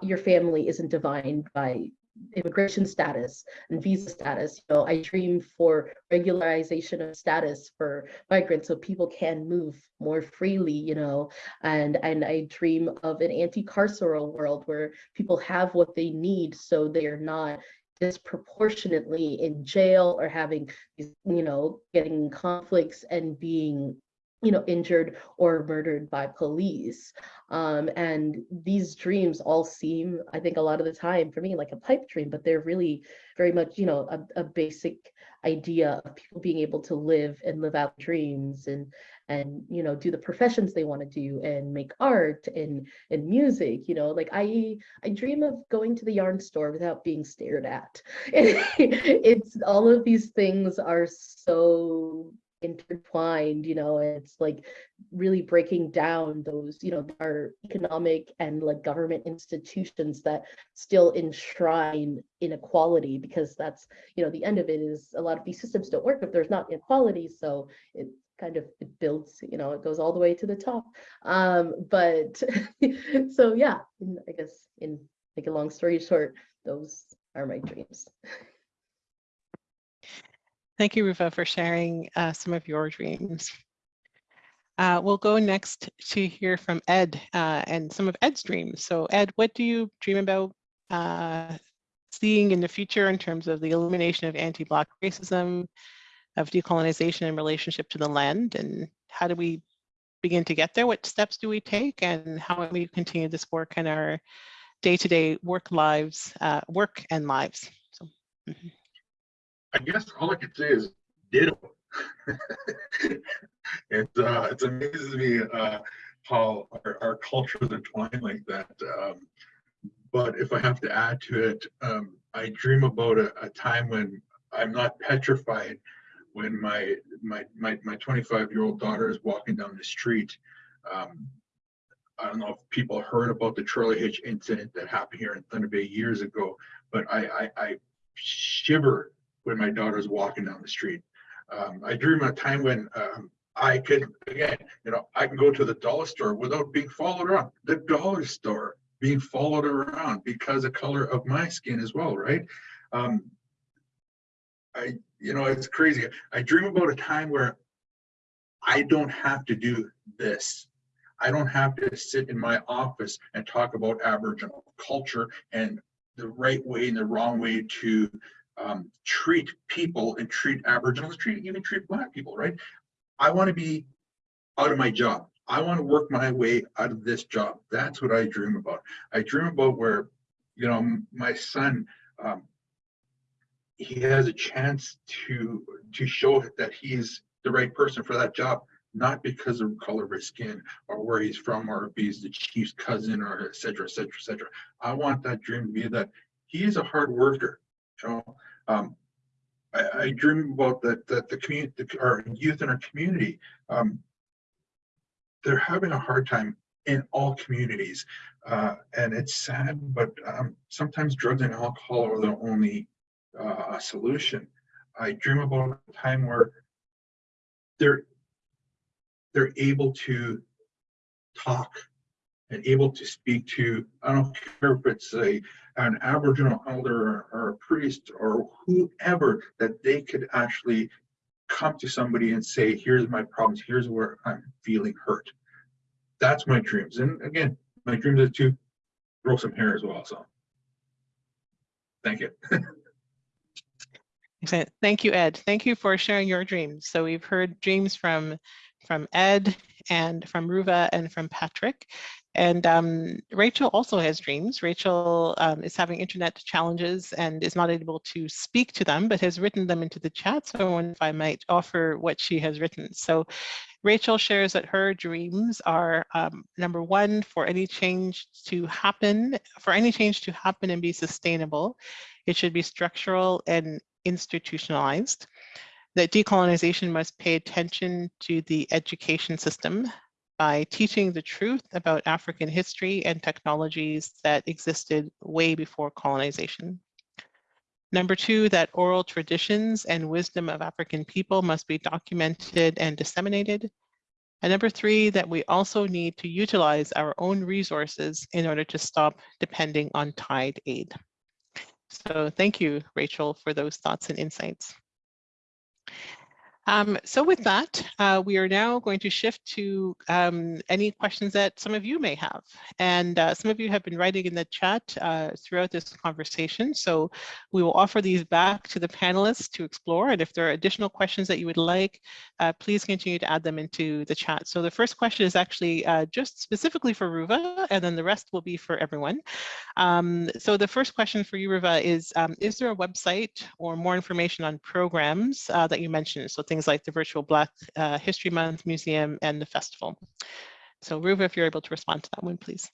your family isn't defined by immigration status and visa status. You know, I dream for regularization of status for migrants so people can move more freely, you know, and, and I dream of an anti-carceral world where people have what they need so they are not disproportionately in jail or having, you know, getting conflicts and being you know, injured or murdered by police. Um, and these dreams all seem, I think a lot of the time for me, like a pipe dream, but they're really very much, you know, a, a basic idea of people being able to live and live out dreams and, and, you know, do the professions they want to do and make art and, and music, you know, like I, I dream of going to the yarn store without being stared at. it's all of these things are so intertwined you know it's like really breaking down those you know our economic and like government institutions that still enshrine inequality because that's you know the end of it is a lot of these systems don't work if there's not inequality so it kind of it builds you know it goes all the way to the top. Um but so yeah i guess in like a long story short those are my dreams Thank you, Ruva, for sharing uh, some of your dreams. Uh, we'll go next to hear from Ed uh, and some of Ed's dreams. So Ed, what do you dream about uh, seeing in the future in terms of the elimination of anti-Black racism, of decolonization in relationship to the land, and how do we begin to get there? What steps do we take, and how do we continue this work in our day-to-day -day work lives, uh, work and lives? So, mm -hmm. I guess all I could say is ditto. it uh, it amazes me uh, how our, our cultures entwine like that. Um, but if I have to add to it, um, I dream about a, a, time when I'm not petrified when my my my my 25 year old daughter is walking down the street. Um, I don't know if people heard about the Charlie Hitch incident that happened here in Thunder Bay years ago, but I, I, I shiver when my daughter's walking down the street. Um, I dream of a time when um, I could, again, you know, I can go to the dollar store without being followed around. The dollar store being followed around because of color of my skin as well, right? Um, I, you know, it's crazy. I dream about a time where I don't have to do this. I don't have to sit in my office and talk about Aboriginal culture and the right way and the wrong way to um, treat people and treat Aboriginals, treat even treat Black people, right? I want to be out of my job. I want to work my way out of this job. That's what I dream about. I dream about where, you know, my son, um, he has a chance to to show that he's the right person for that job, not because of color of his skin or where he's from or if he's the chief's cousin or et cetera, et cetera, et cetera. I want that dream to be that he is a hard worker. You know, um, I, I dream about that that the community, our youth in our community, um, they're having a hard time in all communities, uh, and it's sad. But um, sometimes drugs and alcohol are the only uh, solution. I dream about a time where they're they're able to talk and able to speak to, I don't care if it's a an Aboriginal elder or a priest or whoever, that they could actually come to somebody and say, here's my problems, here's where I'm feeling hurt. That's my dreams. And again, my dreams are to grow some hair as well. So thank you. Excellent. Thank you, Ed. Thank you for sharing your dreams. So we've heard dreams from from Ed and from Ruva and from Patrick. And um, Rachel also has dreams. Rachel um, is having internet challenges and is not able to speak to them, but has written them into the chat. So I wonder if I might offer what she has written. So Rachel shares that her dreams are um, number one, for any change to happen, for any change to happen and be sustainable, it should be structural and institutionalized that decolonization must pay attention to the education system by teaching the truth about African history and technologies that existed way before colonization. Number two, that oral traditions and wisdom of African people must be documented and disseminated. And number three, that we also need to utilize our own resources in order to stop depending on tied aid. So thank you, Rachel, for those thoughts and insights. Um, so with that, uh, we are now going to shift to um, any questions that some of you may have. And uh, some of you have been writing in the chat uh, throughout this conversation. So we will offer these back to the panelists to explore. And if there are additional questions that you would like, uh, please continue to add them into the chat. So the first question is actually uh, just specifically for Ruva, and then the rest will be for everyone. Um, so the first question for you, Ruva, is, um, is there a website or more information on programs uh, that you mentioned? So things like the virtual Black uh, History Month Museum and the festival. So Ruva, if you're able to respond to that one, please.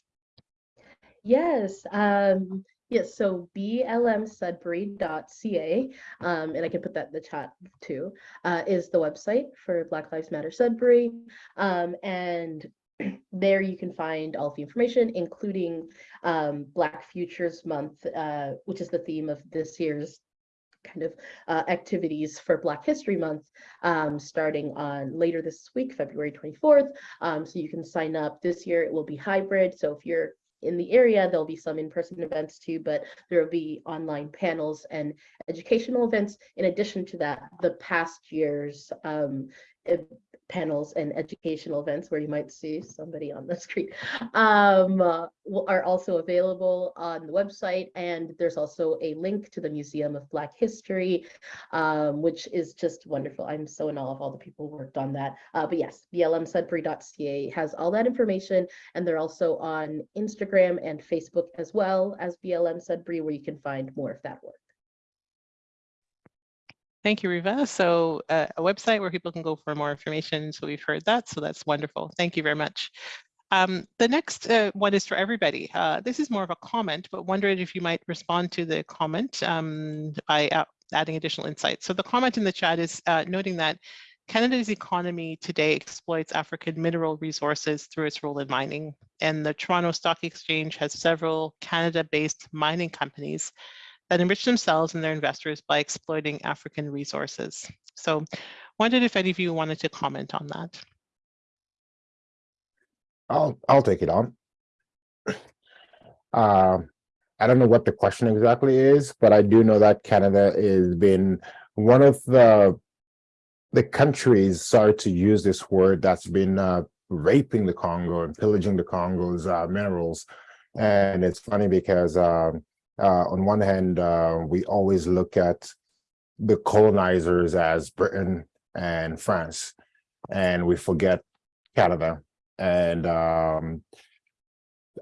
Yes, um, yes, so blmsudbury.ca, um, and I can put that in the chat too, uh, is the website for Black Lives Matter Sudbury. Um, and there you can find all the information, including um, Black Futures Month, uh, which is the theme of this year's kind of uh, activities for Black History Month um, starting on later this week, February 24th. Um, so you can sign up this year. It will be hybrid. So if you're in the area, there'll be some in-person events too, but there will be online panels and educational events. In addition to that, the past year's um, panels and educational events where you might see somebody on the screen um, uh, are also available on the website. And there's also a link to the Museum of Black History, um, which is just wonderful. I'm so in awe of all the people who worked on that. Uh, but yes, blmsudbury.ca has all that information. And they're also on Instagram and Facebook as well as BLM Sudbury, where you can find more of that work. Thank you, Ruva. So uh, a website where people can go for more information. So we've heard that. So that's wonderful. Thank you very much. Um, the next uh, one is for everybody. Uh, this is more of a comment, but wondered if you might respond to the comment um, by adding additional insights. So the comment in the chat is uh, noting that Canada's economy today exploits African mineral resources through its role in mining. And the Toronto Stock Exchange has several Canada-based mining companies that enrich themselves and their investors by exploiting African resources. So wondered if any of you wanted to comment on that. I'll, I'll take it on. Um, I don't know what the question exactly is, but I do know that Canada has been one of the the countries, sorry to use this word, that's been uh, raping the Congo and pillaging the Congo's uh, minerals. And it's funny because um, uh, on one hand, uh, we always look at the colonizers as Britain and France, and we forget Canada. And um,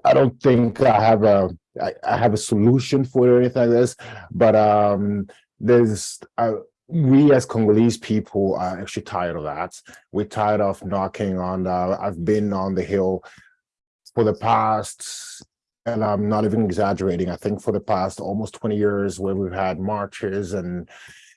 I don't think I have a I, I have a solution for it or anything like this, but um, there's uh, we as Congolese people are actually tired of that. We're tired of knocking on. Uh, I've been on the hill for the past, and I'm not even exaggerating. I think for the past almost 20 years, where we've had marches and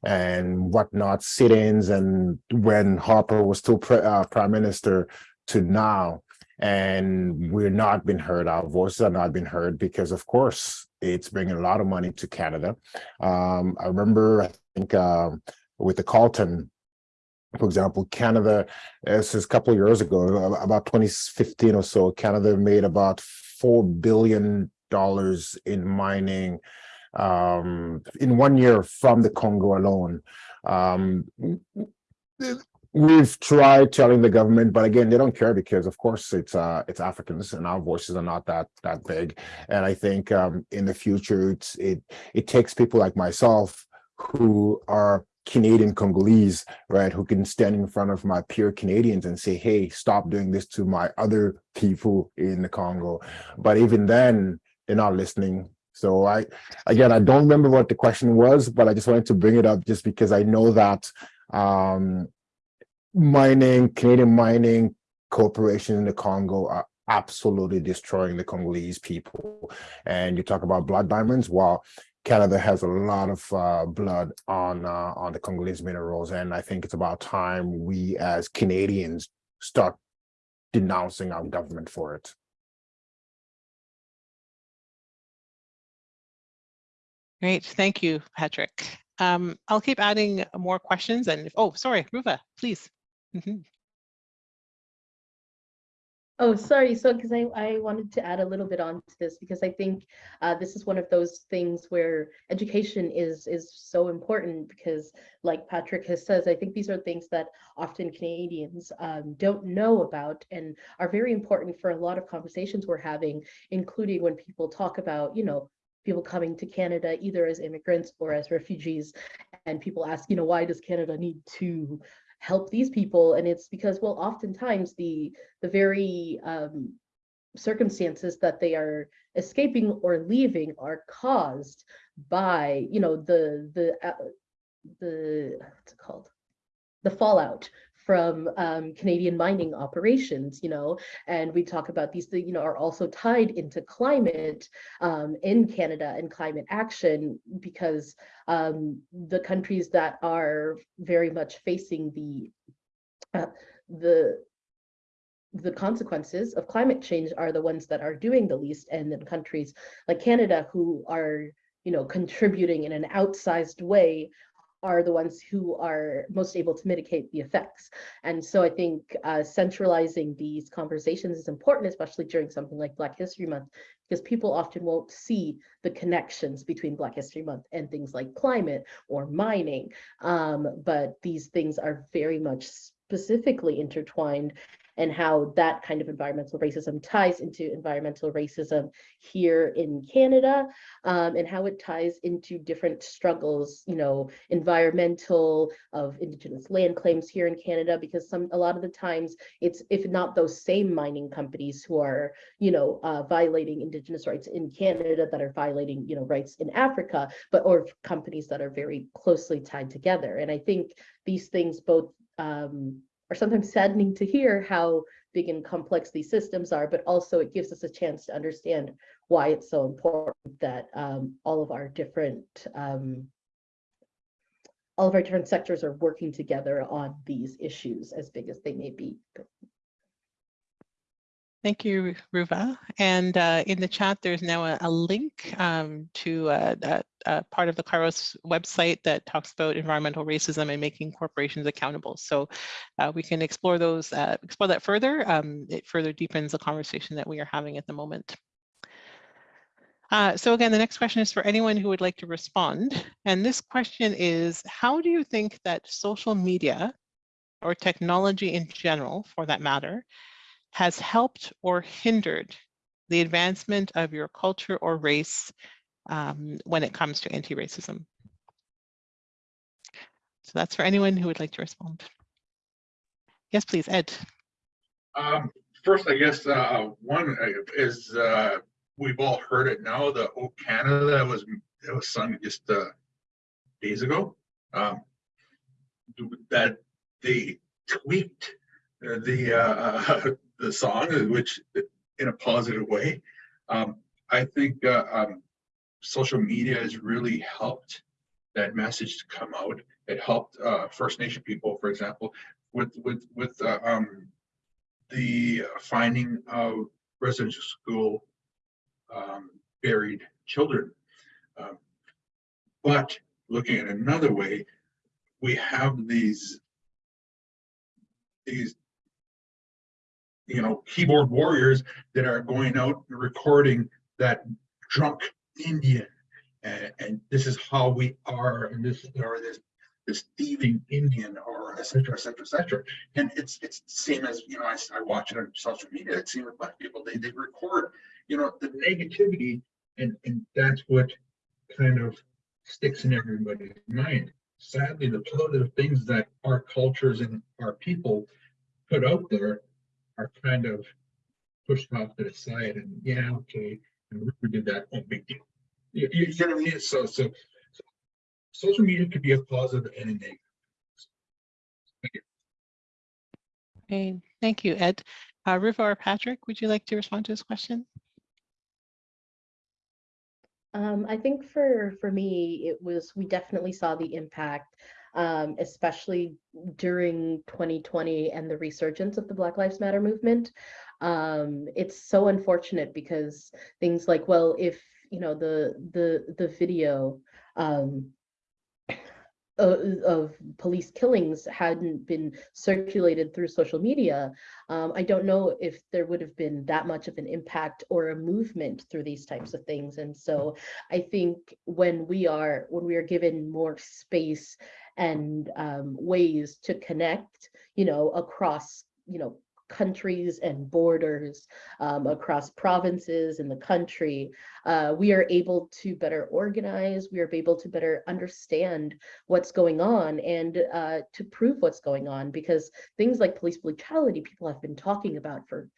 and whatnot, sit-ins, and when Harper was still uh, prime minister, to now and we're not being heard. Our voices are not being heard because, of course, it's bringing a lot of money to Canada. Um, I remember, I think, um, with the Carlton, for example, Canada, this is a couple of years ago, about 2015 or so, Canada made about $4 billion in mining um, in one year from the Congo alone. Um, we've tried telling the government but again they don't care because of course it's uh it's africans and our voices are not that that big and i think um in the future it it takes people like myself who are canadian congolese right who can stand in front of my peer canadians and say hey stop doing this to my other people in the congo but even then they're not listening so i again i don't remember what the question was but i just wanted to bring it up just because i know that um mining, Canadian mining corporations in the Congo are absolutely destroying the Congolese people. And you talk about blood diamonds, well, Canada has a lot of uh, blood on uh, on the Congolese minerals, and I think it's about time we as Canadians start denouncing our government for it. Great, thank you, Patrick. Um, I'll keep adding more questions and, oh, sorry, Ruva, please. Mhm. Oh, sorry. So, because I, I wanted to add a little bit on to this because I think uh, this is one of those things where education is is so important because, like Patrick has says, I think these are things that often Canadians um, don't know about and are very important for a lot of conversations we're having, including when people talk about, you know, people coming to Canada either as immigrants or as refugees, and people ask, you know, why does Canada need to help these people and it's because well oftentimes the the very um, circumstances that they are escaping or leaving are caused by you know the the uh, the what's it called? The fallout from um, Canadian mining operations, you know, and we talk about these, you know, are also tied into climate um, in Canada and climate action because um, the countries that are very much facing the uh, the the consequences of climate change are the ones that are doing the least. And then countries like Canada who are you know contributing in an outsized way are the ones who are most able to mitigate the effects. And so I think uh, centralizing these conversations is important, especially during something like Black History Month, because people often won't see the connections between Black History Month and things like climate or mining. Um, but these things are very much specifically intertwined and how that kind of environmental racism ties into environmental racism here in Canada um, and how it ties into different struggles, you know, environmental of Indigenous land claims here in Canada, because some a lot of the times it's if not those same mining companies who are, you know, uh, violating Indigenous rights in Canada that are violating, you know, rights in Africa, but or companies that are very closely tied together. And I think these things both um, are sometimes saddening to hear how big and complex these systems are, but also it gives us a chance to understand why it's so important that um, all of our different um, all of our different sectors are working together on these issues as big as they may be. Thank you, Ruva. And uh, in the chat, there's now a, a link um, to a, uh, part of the Kairos website that talks about environmental racism and making corporations accountable. So uh, we can explore those, uh, explore that further. Um, it further deepens the conversation that we are having at the moment. Uh, so again, the next question is for anyone who would like to respond. And this question is, how do you think that social media or technology in general, for that matter, has helped or hindered the advancement of your culture or race um, when it comes to anti-racism? So that's for anyone who would like to respond. Yes, please, Ed. Um, first, I guess, uh, one uh, is, uh, we've all heard it now, the O Canada was, was sung just, uh, days ago. Um, that they tweaked the, uh, the song, which in a positive way. Um, I think, uh, um, social media has really helped that message to come out. It helped, uh, First Nation people, for example, with, with, with, uh, um, the finding of residential school um, buried children. Um, But looking at another way, we have these these you know, keyboard warriors that are going out and recording that drunk Indian. And, and this is how we are, and this or this this thieving Indian or et cetera, et cetera, et cetera. And it's it's the same as, you know, I, I watch it on social media, it's same with black people. They they record, you know, the negativity and and that's what kind of sticks in everybody's mind. Sadly, the positive things that our cultures and our people put out there are kind of pushed off to the side and yeah, okay, and we did that, oh, big deal. You, you get what I mean? So, so, so social media could be a positive and a negative. thank Okay, thank you, Ed. Uh, Riva or Patrick, would you like to respond to this question? Um, I think for for me, it was we definitely saw the impact, um, especially during 2020 and the resurgence of the Black Lives Matter movement. Um, it's so unfortunate because things like, well, if you know the the the video um, of, police killings hadn't been circulated through social media, um, I don't know if there would have been that much of an impact or a movement through these types of things. And so I think when we are when we are given more space and um, ways to connect, you know, across you know countries and borders um, across provinces in the country, uh, we are able to better organize, we are able to better understand what's going on and uh, to prove what's going on because things like police brutality people have been talking about for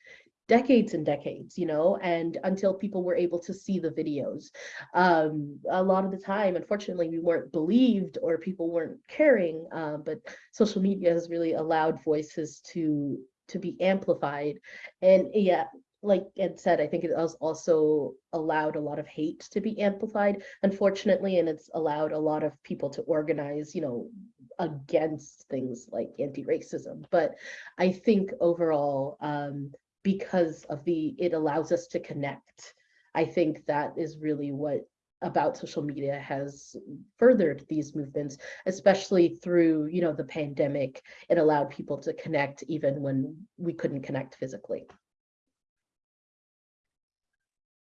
decades and decades, you know, and until people were able to see the videos. Um, a lot of the time, unfortunately, we weren't believed or people weren't caring, uh, but social media has really allowed voices to to be amplified. And yeah, like Ed said, I think it has also allowed a lot of hate to be amplified, unfortunately, and it's allowed a lot of people to organize, you know, against things like anti-racism. But I think overall, um, because of the, it allows us to connect. I think that is really what about social media has furthered these movements, especially through, you know, the pandemic. It allowed people to connect even when we couldn't connect physically.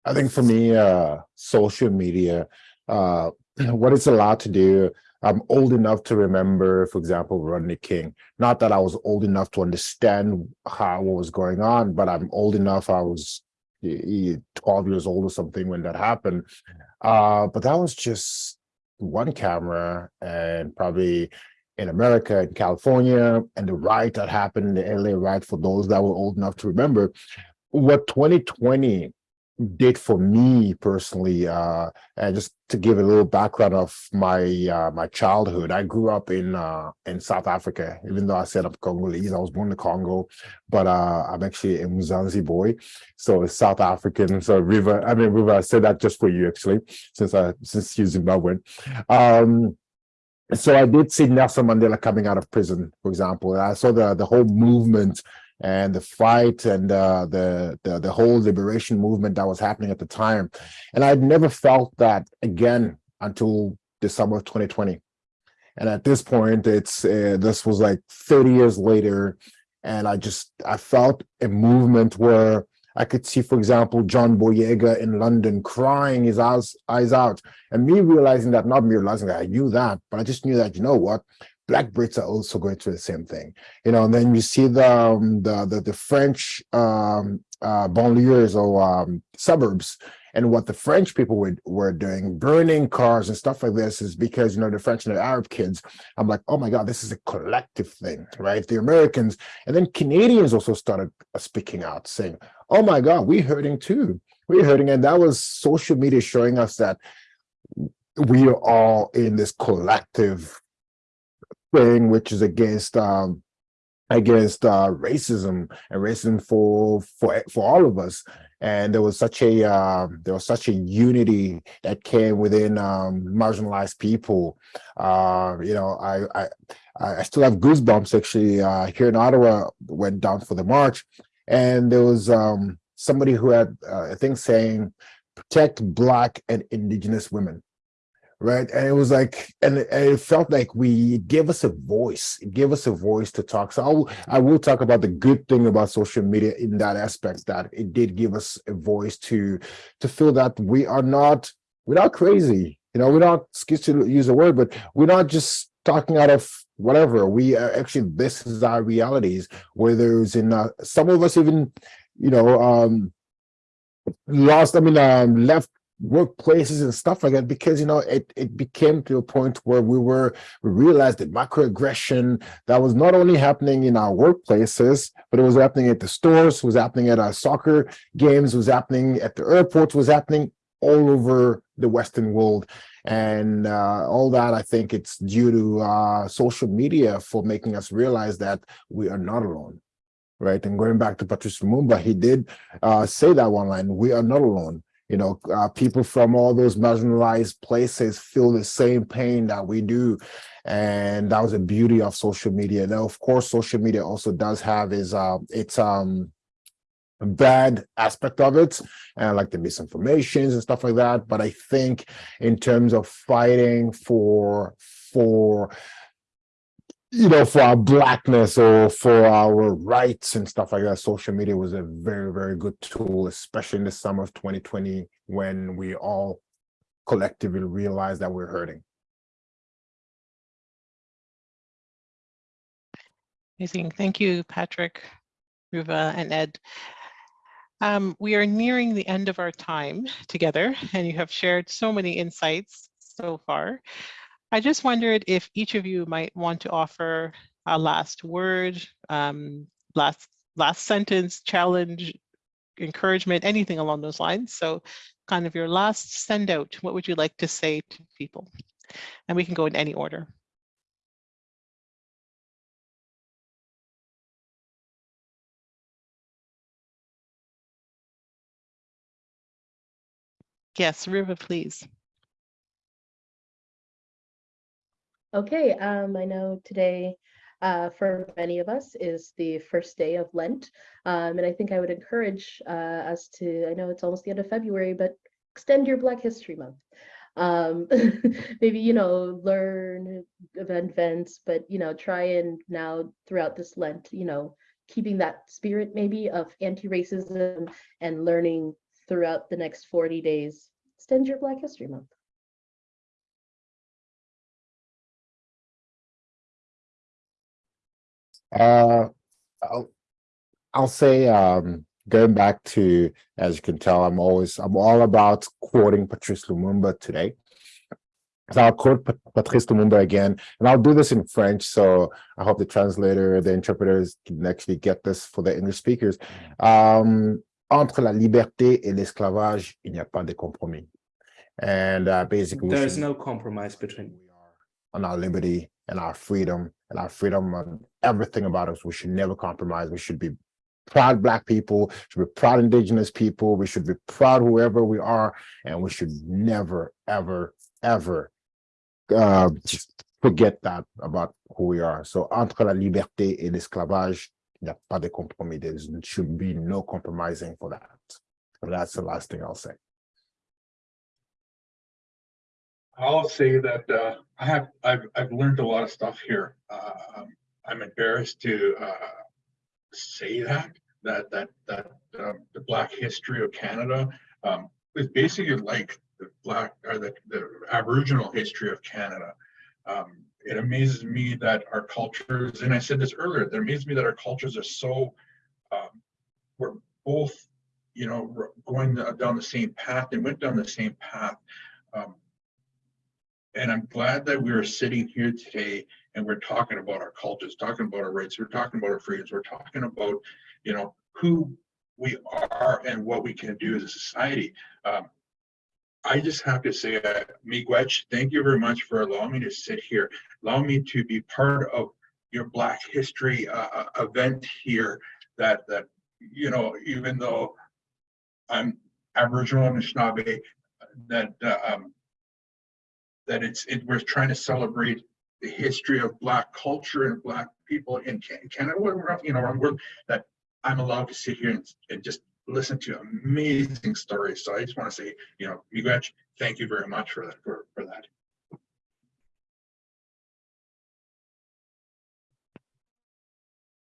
I think for me, uh, social media, uh, what it's allowed to do, I'm old enough to remember, for example, Rodney King. Not that I was old enough to understand how what was going on, but I'm old enough. I was 12 years old or something when that happened. Uh, but that was just one camera and probably in America, in California, and the riot that happened, the LA riot for those that were old enough to remember. What 2020 did for me personally, uh, and just to give a little background of my uh, my childhood, I grew up in uh, in South Africa. Even though I said I'm Congolese, I was born in the Congo, but uh, I'm actually a Mzansi boy, so South African. So Riva, I mean River, I said that just for you actually, since I since you're Zimbabwean. Um, so I did see Nelson Mandela coming out of prison, for example. and I saw the the whole movement and the fight and uh, the, the the whole liberation movement that was happening at the time. And I'd never felt that again until the summer of 2020. And at this point, it's uh, this was like 30 years later, and I just I felt a movement where I could see, for example, John Boyega in London crying his eyes, eyes out, and me realizing that, not me realizing that I knew that, but I just knew that, you know what, Black Brits are also going through the same thing, you know. And then you see the um, the, the the French um, uh, banlieues or um, suburbs, and what the French people were were doing, burning cars and stuff like this, is because you know the French and the Arab kids. I'm like, oh my god, this is a collective thing, right? The Americans and then Canadians also started uh, speaking out, saying, oh my god, we're hurting too, we're hurting, and that was social media showing us that we are all in this collective thing, which is against um, against uh, racism and racism for for for all of us. And there was such a uh, there was such a unity that came within um, marginalized people. Uh, you know, I I I still have goosebumps actually. Uh, here in Ottawa, went down for the march, and there was um, somebody who had uh, I think saying, "Protect Black and Indigenous women." Right? And it was like and it, and it felt like we gave us a voice it gave us a voice to talk. So I'll, i will talk about the good thing about social media in that aspect that it did give us a voice to to feel that we are not we're not crazy. You know we're not excuse to use a word but we're not just talking out of whatever. We are actually this is our realities where there's in uh, some of us even you know um lost i mean um left workplaces and stuff like that because you know it it became to a point where we were we realized that microaggression that was not only happening in our workplaces but it was happening at the stores was happening at our soccer games was happening at the airports was happening all over the western world. And uh, all that i think it's due to uh, social media for making us realize that we are not alone right? And going back to patrice lumumba he did uh, say that one line we are not alone you know, uh, people from all those marginalized places feel the same pain that we do. And that was the beauty of social media. Now, of course, social media also does have is uh, its um, bad aspect of it, and like the misinformations and stuff like that. But I think in terms of fighting for for you know, for our blackness or for our rights and stuff like that, social media was a very, very good tool, especially in the summer of 2020 when we all collectively realized that we're hurting. Amazing. Thank you, Patrick, Ruva, and Ed. Um, we are nearing the end of our time together, and you have shared so many insights so far. I just wondered if each of you might want to offer a last word, um, last last sentence, challenge, encouragement, anything along those lines. So kind of your last send out, what would you like to say to people? And we can go in any order. Yes, Riva, please. Okay, um, I know today uh, for many of us is the first day of Lent. Um, and I think I would encourage uh, us to, I know it's almost the end of February, but extend your Black History Month. Um, maybe, you know, learn events, but, you know, try and now throughout this Lent, you know, keeping that spirit maybe of anti-racism and learning throughout the next 40 days. Extend your Black History Month. Uh, I'll, I'll say, um, going back to, as you can tell, I'm always, I'm all about quoting Patrice Lumumba today. So I'll quote Patrice Lumumba again, and I'll do this in French, so I hope the translator, the interpreters can actually get this for the English speakers. Um, entre la liberté et l'esclavage, il n'y a pas de compromis. And uh, basically, there is no compromise between. On our liberty and our freedom and our freedom on everything about us. We should never compromise. We should be proud black people, should be proud indigenous people. We should be proud whoever we are, and we should never, ever, ever uh, forget that about who we are. So entre la liberté et l'esclavage, il n'y a pas de compromis. There should be no compromising for that. That's the last thing I'll say. I'll say that uh, I have I've I've learned a lot of stuff here. Uh, um, I'm embarrassed to uh, say that that that that um, the Black history of Canada um, is basically like the Black or the, the Aboriginal history of Canada. Um, it amazes me that our cultures, and I said this earlier, it amazes me that our cultures are so um, we're both, you know, going down the same path and went down the same path. Um, and I'm glad that we are sitting here today and we're talking about our cultures, talking about our rights, we're talking about our freedoms, we're talking about, you know, who we are and what we can do as a society. Um, I just have to say, uh, Miigwech, thank you very much for allowing me to sit here, allow me to be part of your Black History uh, uh, event here. That that you know, even though I'm Aboriginal and Anishinaabe, that uh, um, that it's it, we're trying to celebrate the history of Black culture and Black people in Canada. You know, around the world, that I'm allowed to sit here and, and just listen to amazing stories. So I just want to say, you know, Miigwech, thank you very much for that. For, for that.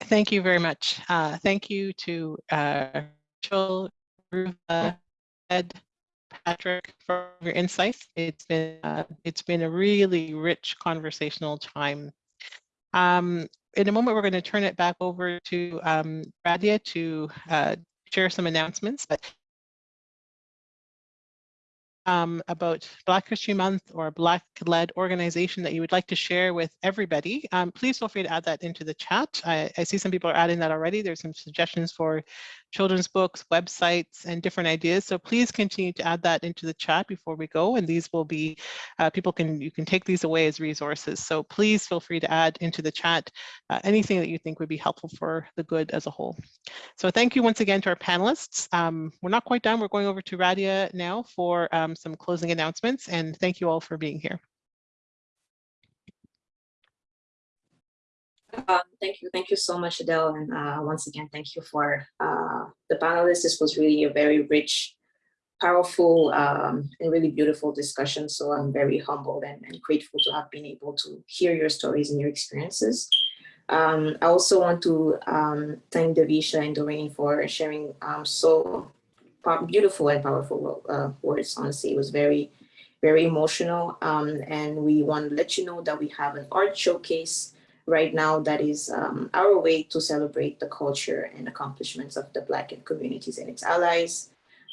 Thank you very much. Uh, Thank you to uh, Rachel, Ruva, Ed, Patrick for your insights. It's been, uh, it's been a really rich conversational time. Um, In a moment, we're going to turn it back over to um, Radia to uh, share some announcements, but um, about Black History Month or Black-led organization that you would like to share with everybody, um, please feel free to add that into the chat. I, I see some people are adding that already. There's some suggestions for children's books, websites, and different ideas. So please continue to add that into the chat before we go. And these will be, uh, people can, you can take these away as resources. So please feel free to add into the chat uh, anything that you think would be helpful for the good as a whole. So thank you once again to our panelists. Um, we're not quite done. We're going over to Radia now for um, some closing announcements and thank you all for being here. Um, thank you, thank you so much, Adele, and uh, once again, thank you for uh, the panelists. This was really a very rich, powerful, um, and really beautiful discussion. So I'm very humbled and, and grateful to have been able to hear your stories and your experiences. Um, I also want to um, thank Davisha and Doreen for sharing um, so beautiful and powerful uh, words. Honestly, it was very, very emotional. Um, and we want to let you know that we have an art showcase right now that is um, our way to celebrate the culture and accomplishments of the Black communities and its allies.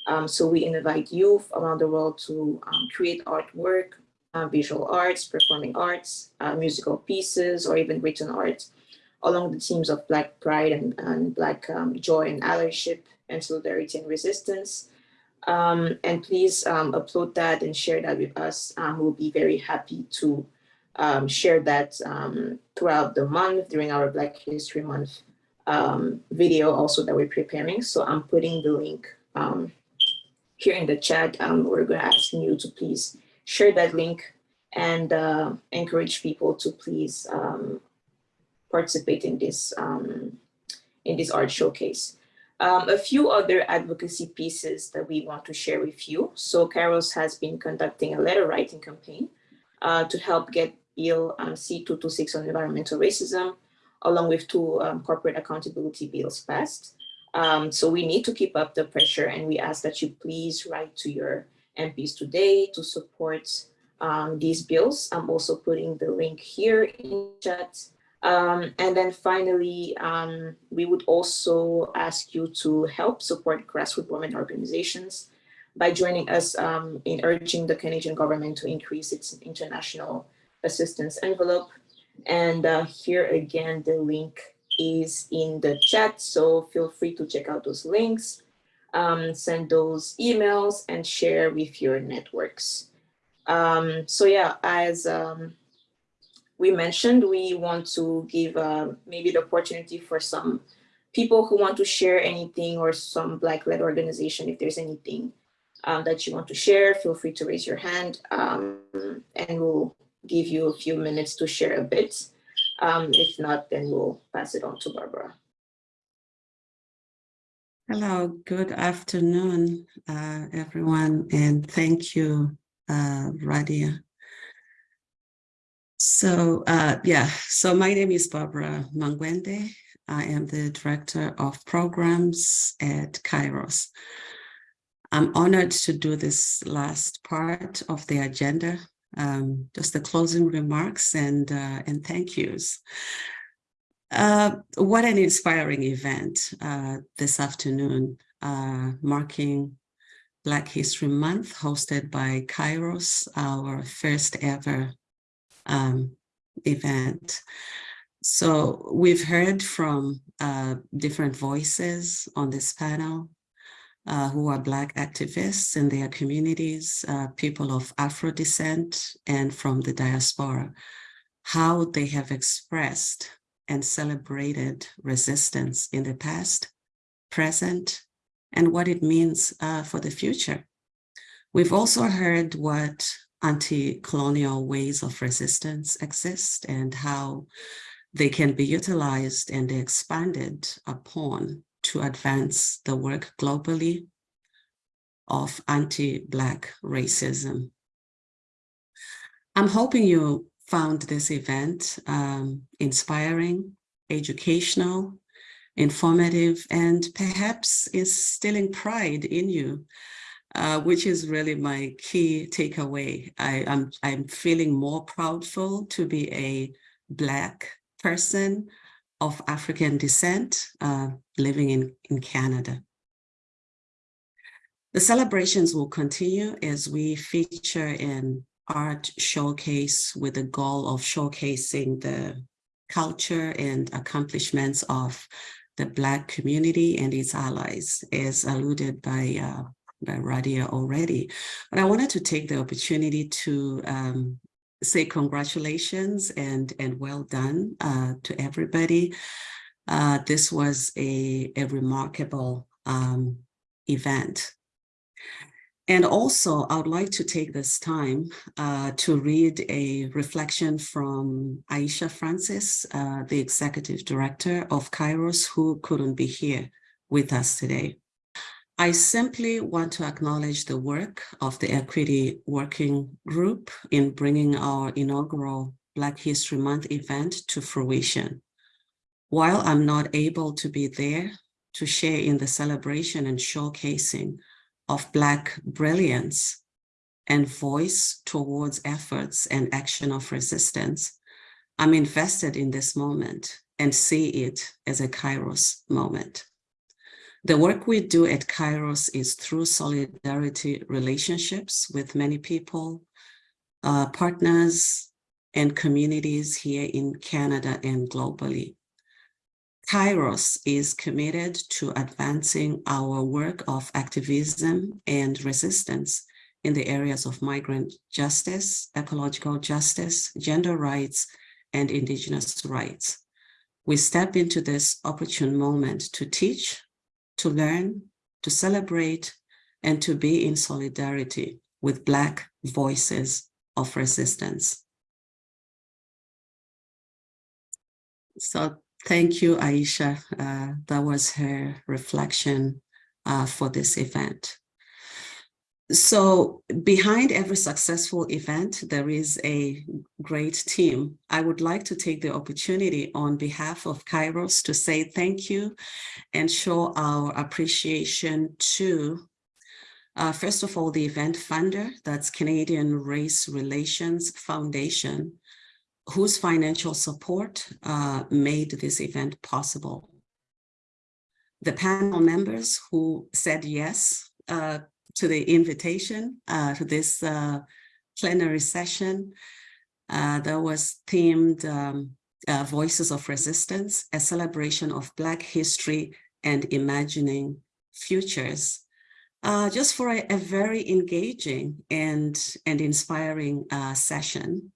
Um, so we invite youth around the world to um, create artwork, uh, visual arts, performing arts, uh, musical pieces, or even written art along the themes of Black pride and, and Black um, joy and allyship and solidarity and resistance. Um, and please um, upload that and share that with us. Um, we'll be very happy to um, share that um, throughout the month during our Black History Month um, video also that we're preparing. So I'm putting the link here in the chat. We're going to ask you to please share that link and uh, encourage people to please participate in this in this art showcase. Um, a few other advocacy pieces that we want to share with you. So Kairos has been conducting a letter writing campaign uh, to help get Bill um, C226 on environmental racism, along with two um, corporate accountability bills passed. Um, so we need to keep up the pressure and we ask that you please write to your MPs today to support um, these bills. I'm also putting the link here in chat. Um, and then finally, um, we would also ask you to help support grassroots women organizations by joining us um, in urging the Canadian government to increase its international assistance envelope. And uh, here again, the link is in the chat. So feel free to check out those links, um, send those emails and share with your networks. Um, so yeah, as um, we mentioned, we want to give uh, maybe the opportunity for some people who want to share anything or some Black-led organization, if there's anything um, that you want to share, feel free to raise your hand um, and we'll give you a few minutes to share a bit. Um, if not, then we'll pass it on to Barbara. Hello, good afternoon, uh, everyone, and thank you, uh, Radia, So uh, yeah, so my name is Barbara Mangwende. I am the Director of Programs at Kairos. I'm honored to do this last part of the agenda, um, just the closing remarks and, uh, and thank yous. Uh, what an inspiring event uh, this afternoon, uh, marking Black History Month, hosted by Kairos, our first ever um, event. So we've heard from uh, different voices on this panel uh, who are Black activists in their communities, uh, people of Afro descent and from the diaspora, how they have expressed and celebrated resistance in the past, present, and what it means uh, for the future. We've also heard what anti-colonial ways of resistance exist and how they can be utilized and expanded upon to advance the work globally of anti-Black racism. I'm hoping you found this event um, inspiring, educational, informative, and perhaps instilling pride in you, uh, which is really my key takeaway. I, I'm, I'm feeling more proudful to be a Black person of African descent uh, living in, in Canada. The celebrations will continue as we feature an art showcase with the goal of showcasing the culture and accomplishments of the Black community and its allies, as alluded by, uh, by Radia already. But I wanted to take the opportunity to um, say congratulations and, and well done uh, to everybody. Uh, this was a, a remarkable um, event. And also, I would like to take this time uh, to read a reflection from Aisha Francis, uh, the Executive Director of Kairos, who couldn't be here with us today. I simply want to acknowledge the work of the Equity Working Group in bringing our inaugural Black History Month event to fruition. While I'm not able to be there to share in the celebration and showcasing of Black brilliance and voice towards efforts and action of resistance, I'm invested in this moment and see it as a Kairos moment. The work we do at Kairos is through solidarity relationships with many people, uh, partners, and communities here in Canada and globally. Kairos is committed to advancing our work of activism and resistance in the areas of migrant justice, ecological justice, gender rights, and Indigenous rights. We step into this opportune moment to teach, to learn, to celebrate, and to be in solidarity with Black voices of resistance. So thank you, Aisha. Uh, that was her reflection uh, for this event. So behind every successful event, there is a great team. I would like to take the opportunity on behalf of Kairos to say thank you and show our appreciation to, uh, first of all, the event funder, that's Canadian Race Relations Foundation, whose financial support uh, made this event possible. The panel members who said yes uh, to the invitation uh, to this uh, plenary session uh, that was themed um, uh, Voices of Resistance, a celebration of Black history and imagining futures. Uh, just for a, a, very engaging and, and inspiring uh, session.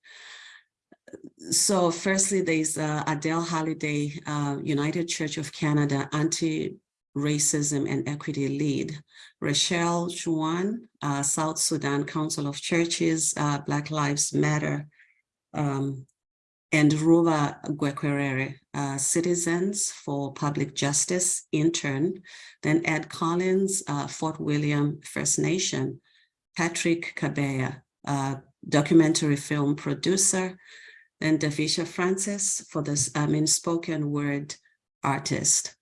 So firstly, there's Adele Halliday, United Church of Canada Anti Racism and Equity Lead, Rochelle Juan, uh, South Sudan Council of Churches, uh, Black Lives Matter, um, and Ruva Gwekerere, uh, Citizens for Public Justice intern, then Ed Collins, uh, Fort William First Nation, Patrick Kabeya, uh, documentary film producer, and Davisha Francis for this, I mean, spoken word artist.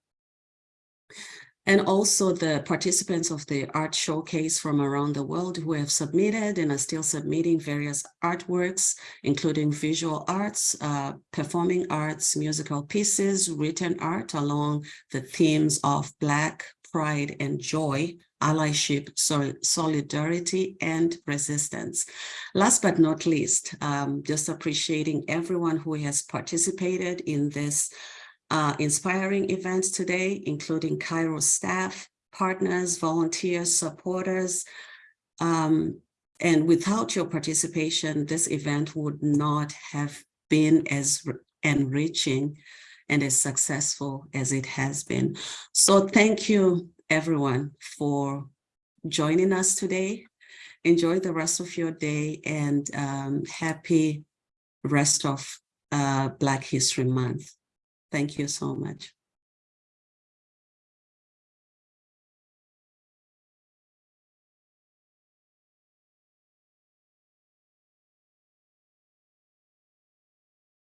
And also the participants of the art showcase from around the world who have submitted and are still submitting various artworks, including visual arts, uh, performing arts, musical pieces, written art along the themes of Black pride and joy, allyship, so solidarity, and resistance. Last but not least, um, just appreciating everyone who has participated in this uh, inspiring events today, including Kairos staff, partners, volunteers, supporters. Um, and without your participation, this event would not have been as enriching and as successful as it has been. So thank you, everyone, for joining us today. Enjoy the rest of your day and um, happy rest of uh, Black History Month. Thank you so much.